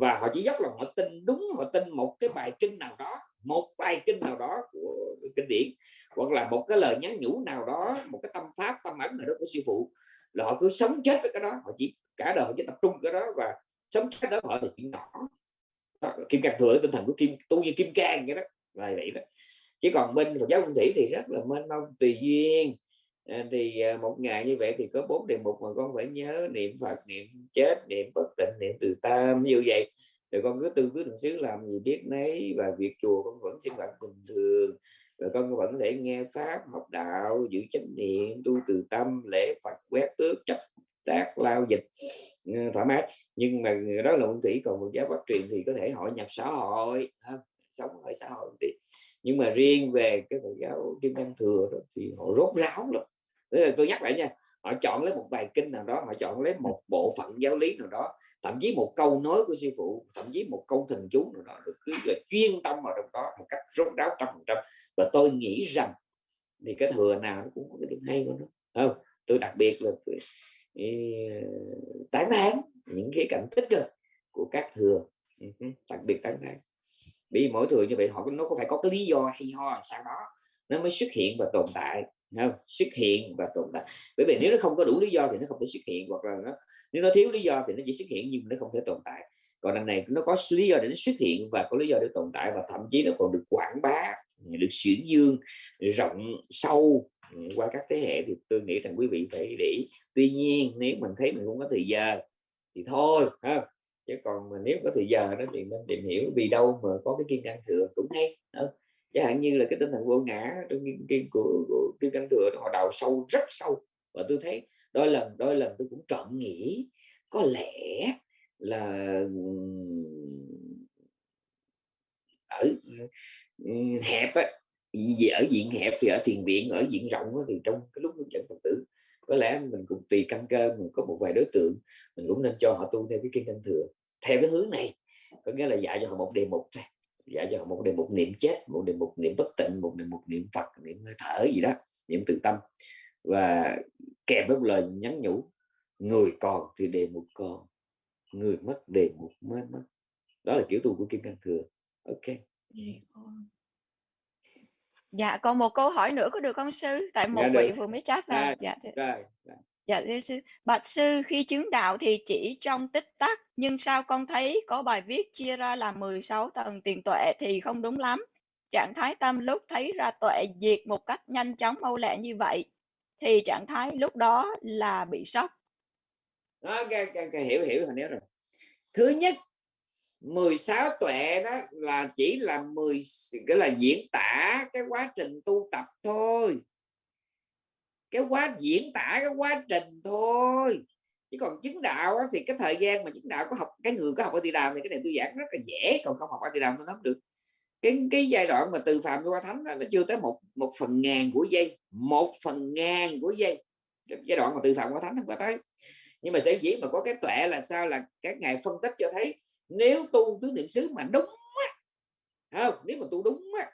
và họ chỉ dốc là họ tin đúng họ tin một cái bài kinh nào đó một bài kinh nào đó của kinh điển hoặc là một cái lời nhắn nhủ nào đó một cái tâm pháp tâm ấn nào đó của sư phụ là họ cứ sống chết với cái đó. Họ chỉ cả đời họ chỉ tập trung cái đó và sống chết đó họ là chuyện nhỏ. Đó, kim cang thừa tinh thần của kim tu như kim cang cái đó là vậy đó. Chứ còn bên Phật giáo Nguyên Thủy thì rất là mênh mông tùy duyên. Ờ, thì ờ, một ngày như vậy thì có bốn đề mục mà con phải nhớ niệm Phật niệm chết niệm bất tịnh niệm từ tam như vậy. Rồi con cứ tư cứ đường xứ làm gì biết nấy và việc chùa con vẫn sinh hoạt bình thường. Rồi con vẫn để nghe pháp học đạo giữ chánh niệm tu từ tâm lễ Phật quét tước chấp tác lao dịch ờ, thoải mái. Nhưng mà đó là môn thủy còn một giáo phát truyền thì có thể hội nhập xã hội sống ở xã hội thì nhưng mà riêng về cái Phật giáo kim cang thừa đó, thì họ rốt ráo lắm tôi nhắc lại nha họ chọn lấy một bài kinh nào đó họ chọn lấy một bộ phận giáo lý nào đó thậm chí một câu nói của sư phụ thậm chí một câu thần chú nào đó được cứ là chuyên tâm vào trong đó một cách rốt ráo trăm phần trăm. Và tôi nghĩ rằng thì cái thừa nào nó cũng có cái điểm hay của nó. Không? Tôi đặc biệt là tôi, tán thán những cái cảnh tích cực của các thừa. Ừ, đặc biệt tán thán. Vì mỗi thừa như vậy họ nó có phải có cái lý do hay ho sao đó nó mới xuất hiện và tồn tại không? xuất hiện và tồn tại bởi vì nếu nó không có đủ lý do thì nó không thể xuất hiện, hoặc là nó, nếu nó thiếu lý do thì nó chỉ xuất hiện nhưng nó không thể tồn tại còn đằng này nó có lý do để nó xuất hiện và có lý do để tồn tại và thậm chí nó còn được quảng bá ừ, được xuyển dương rộng sâu ừ, qua các thế hệ thì tôi nghĩ rằng quý vị phải để tuy nhiên, nếu mình thấy mình không có thời giờ thì thôi, ha chứ còn mà nếu có thời giờ đó thì nên tìm hiểu vì đâu mà có cái kiên năng thừa cũng hay đó chẳng hạn như là cái tinh thần vô ngã trong nghiên kinh của, của kim cang thừa họ đào sâu rất sâu. Và tôi thấy đôi lần đôi lần tôi cũng trọn nghĩ có lẽ là ở hẹp á ở diện hẹp thì ở thiền viện ở diện rộng thì trong cái lúc hướng dẫn phật tử có lẽ mình cũng tùy căn cơ mình có một vài đối tượng mình cũng nên cho họ tu theo cái kinh căn thừa. Theo cái hướng này có nghĩa là dạy cho họ một đề mục thôi cho họ một đề mục niệm chết một đề mục niệm bất tịnh một đề mục niệm phật niệm hơi thở gì đó niệm từ tâm. Và kèm với lời nhắn nhủ người còn thì đề mục còn người mất đề mục mới mất. Đó là kiểu tu của kim cang thừa. Ok. Dạ còn một câu hỏi nữa có được không sư? Tại một dạ, vị vừa mới chat vào. Dạ, rồi, rồi. Dạ thưa sư, bạch sư khi chứng đạo thì chỉ trong tích tắc nhưng sao con thấy có bài viết chia ra làm 16 tầng tiền tuệ thì không đúng lắm. Trạng thái tâm lúc thấy ra tuệ diệt một cách nhanh chóng mau lẹ như vậy thì trạng thái lúc đó là bị sốc. Đó, cái, cái, cái hiểu hiểu hình rồi. Thứ nhất 16 tuệ đó là chỉ là 10 cái là diễn tả cái quá trình tu tập thôi cái quá diễn tả cái quá trình thôi. Chứ còn chứng đạo thì cái thời gian mà chứng đạo có học cái người có học ở địa đàm thì cái này tôi giảng rất là dễ còn không học ở địa đàm tôi nắm được. Cái cái giai đoạn mà từ phạm qua thánh đó, nó chưa tới một một phần ngàn của giây một phần ngàn của giây. Giai đoạn mà từ phạm qua thánh không có tới. Nhưng mà sẽ dĩ mà có cái tuệ là sao? Là các ngài phân tích cho thấy nếu tu tứ niệm xứ mà đúng á, không? Nếu mà tu đúng á,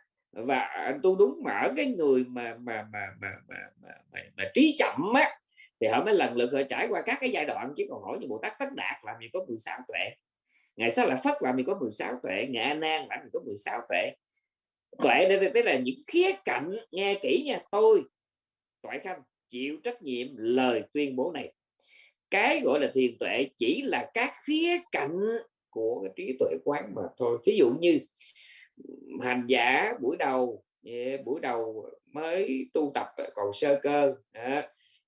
và tu đúng mà ở cái người mà mà mà mà mà, mà, mà, mà trí chậm á thì họ mới lần lượt họ trải qua các cái giai đoạn. Chứ còn hỏi như Bồ Tát Tất Đạt làm gì có 16 tuệ ngày sau là Phất làm gì có 16 tuệ ngày an Nan làm gì có 16 tuệ. Tuệ đây đây là những khía cạnh nghe kỹ nha. Tôi tuệ khanh chịu trách nhiệm lời tuyên bố này. Cái gọi là thiền tuệ chỉ là các khía cạnh của cái trí tuệ quán mà thôi. Ví dụ như hành giả buổi đầu dạ, buổi đầu mới tu tập ờ, còn sơ cơ đó,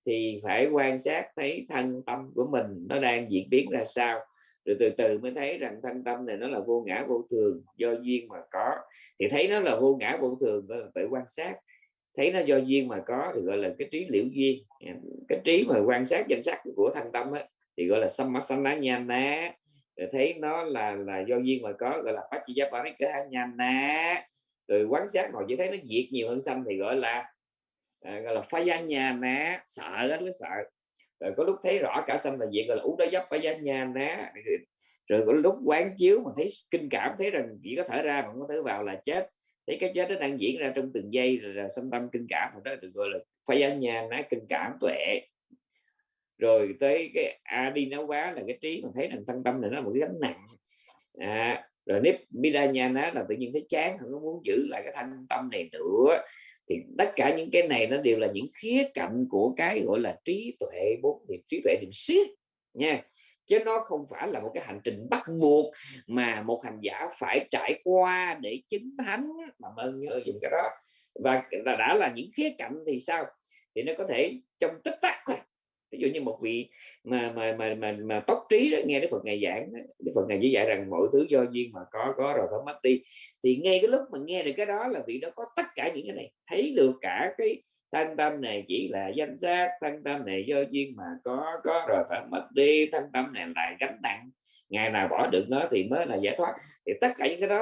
thì phải quan sát thấy thân tâm của mình nó đang diễn biến ra sao. Rồi từ từ mới thấy rằng thân tâm này nó là vô ngã vô thường do duyên mà có. Thì thấy nó là vô ngã vô thường đó là tự quan sát. Thấy nó do duyên mà có thì gọi là cái trí liễu duyên. Cái trí mà quan sát danh sắc của thân tâm ấy, thì gọi là sammasana nhana rồi thấy nó là là do duyên mà có gọi là pachiyaparikahanyana rồi quan sát ngồi chỉ thấy nó diệt nhiều hơn xanh thì gọi là à, gọi là phá gia nhà ná sợ đó nó sợ. Rồi có lúc thấy rõ cả xanh là diệt gọi là ú đó dấp phá gia nhà ná rồi có lúc quán chiếu mà thấy kinh cảm thấy rằng chỉ có thở ra mà không có thở vào là chết. Thấy cái chết nó đang diễn ra trong từng giây rồi là xâm tâm kinh cảm đó được gọi là phá gia nhà ná kinh cảm tuệ rồi tới cái a đi nấu quá là cái trí mình thấy rằng thân tâm này nó là một cái gánh nặng. À, rồi nếp midanyana là tự nhiên thấy chán không có muốn giữ lại cái thanh tâm này nữa. Thì tất cả những cái này nó đều là những khía cạnh của cái gọi là trí tuệ bốn niệm trí tuệ niệm siết nha. Chứ nó không phải là một cái hành trình bắt buộc mà một hành giả phải trải qua để chứng thánh mà ơn nhớ dùng cái đó. Và đã là những khía cạnh thì sao? Thì nó có thể trong tích tắc thôi ví dụ như một vị mà mà mà mà, mà tóc trí đó, nghe Đức Phật ngày giảng Đức Phật ngày chỉ dạy rằng mọi thứ do duyên mà có có rồi phải mất đi. Thì ngay cái lúc mà nghe được cái đó là vị đó có tất cả những cái này. Thấy được cả cái thanh tâm này chỉ là danh xác thanh tâm này do duyên mà có có rồi phải mất đi thanh tâm này lại gánh nặng. Ngày nào bỏ được nó thì mới là giải thoát. Thì tất cả những cái đó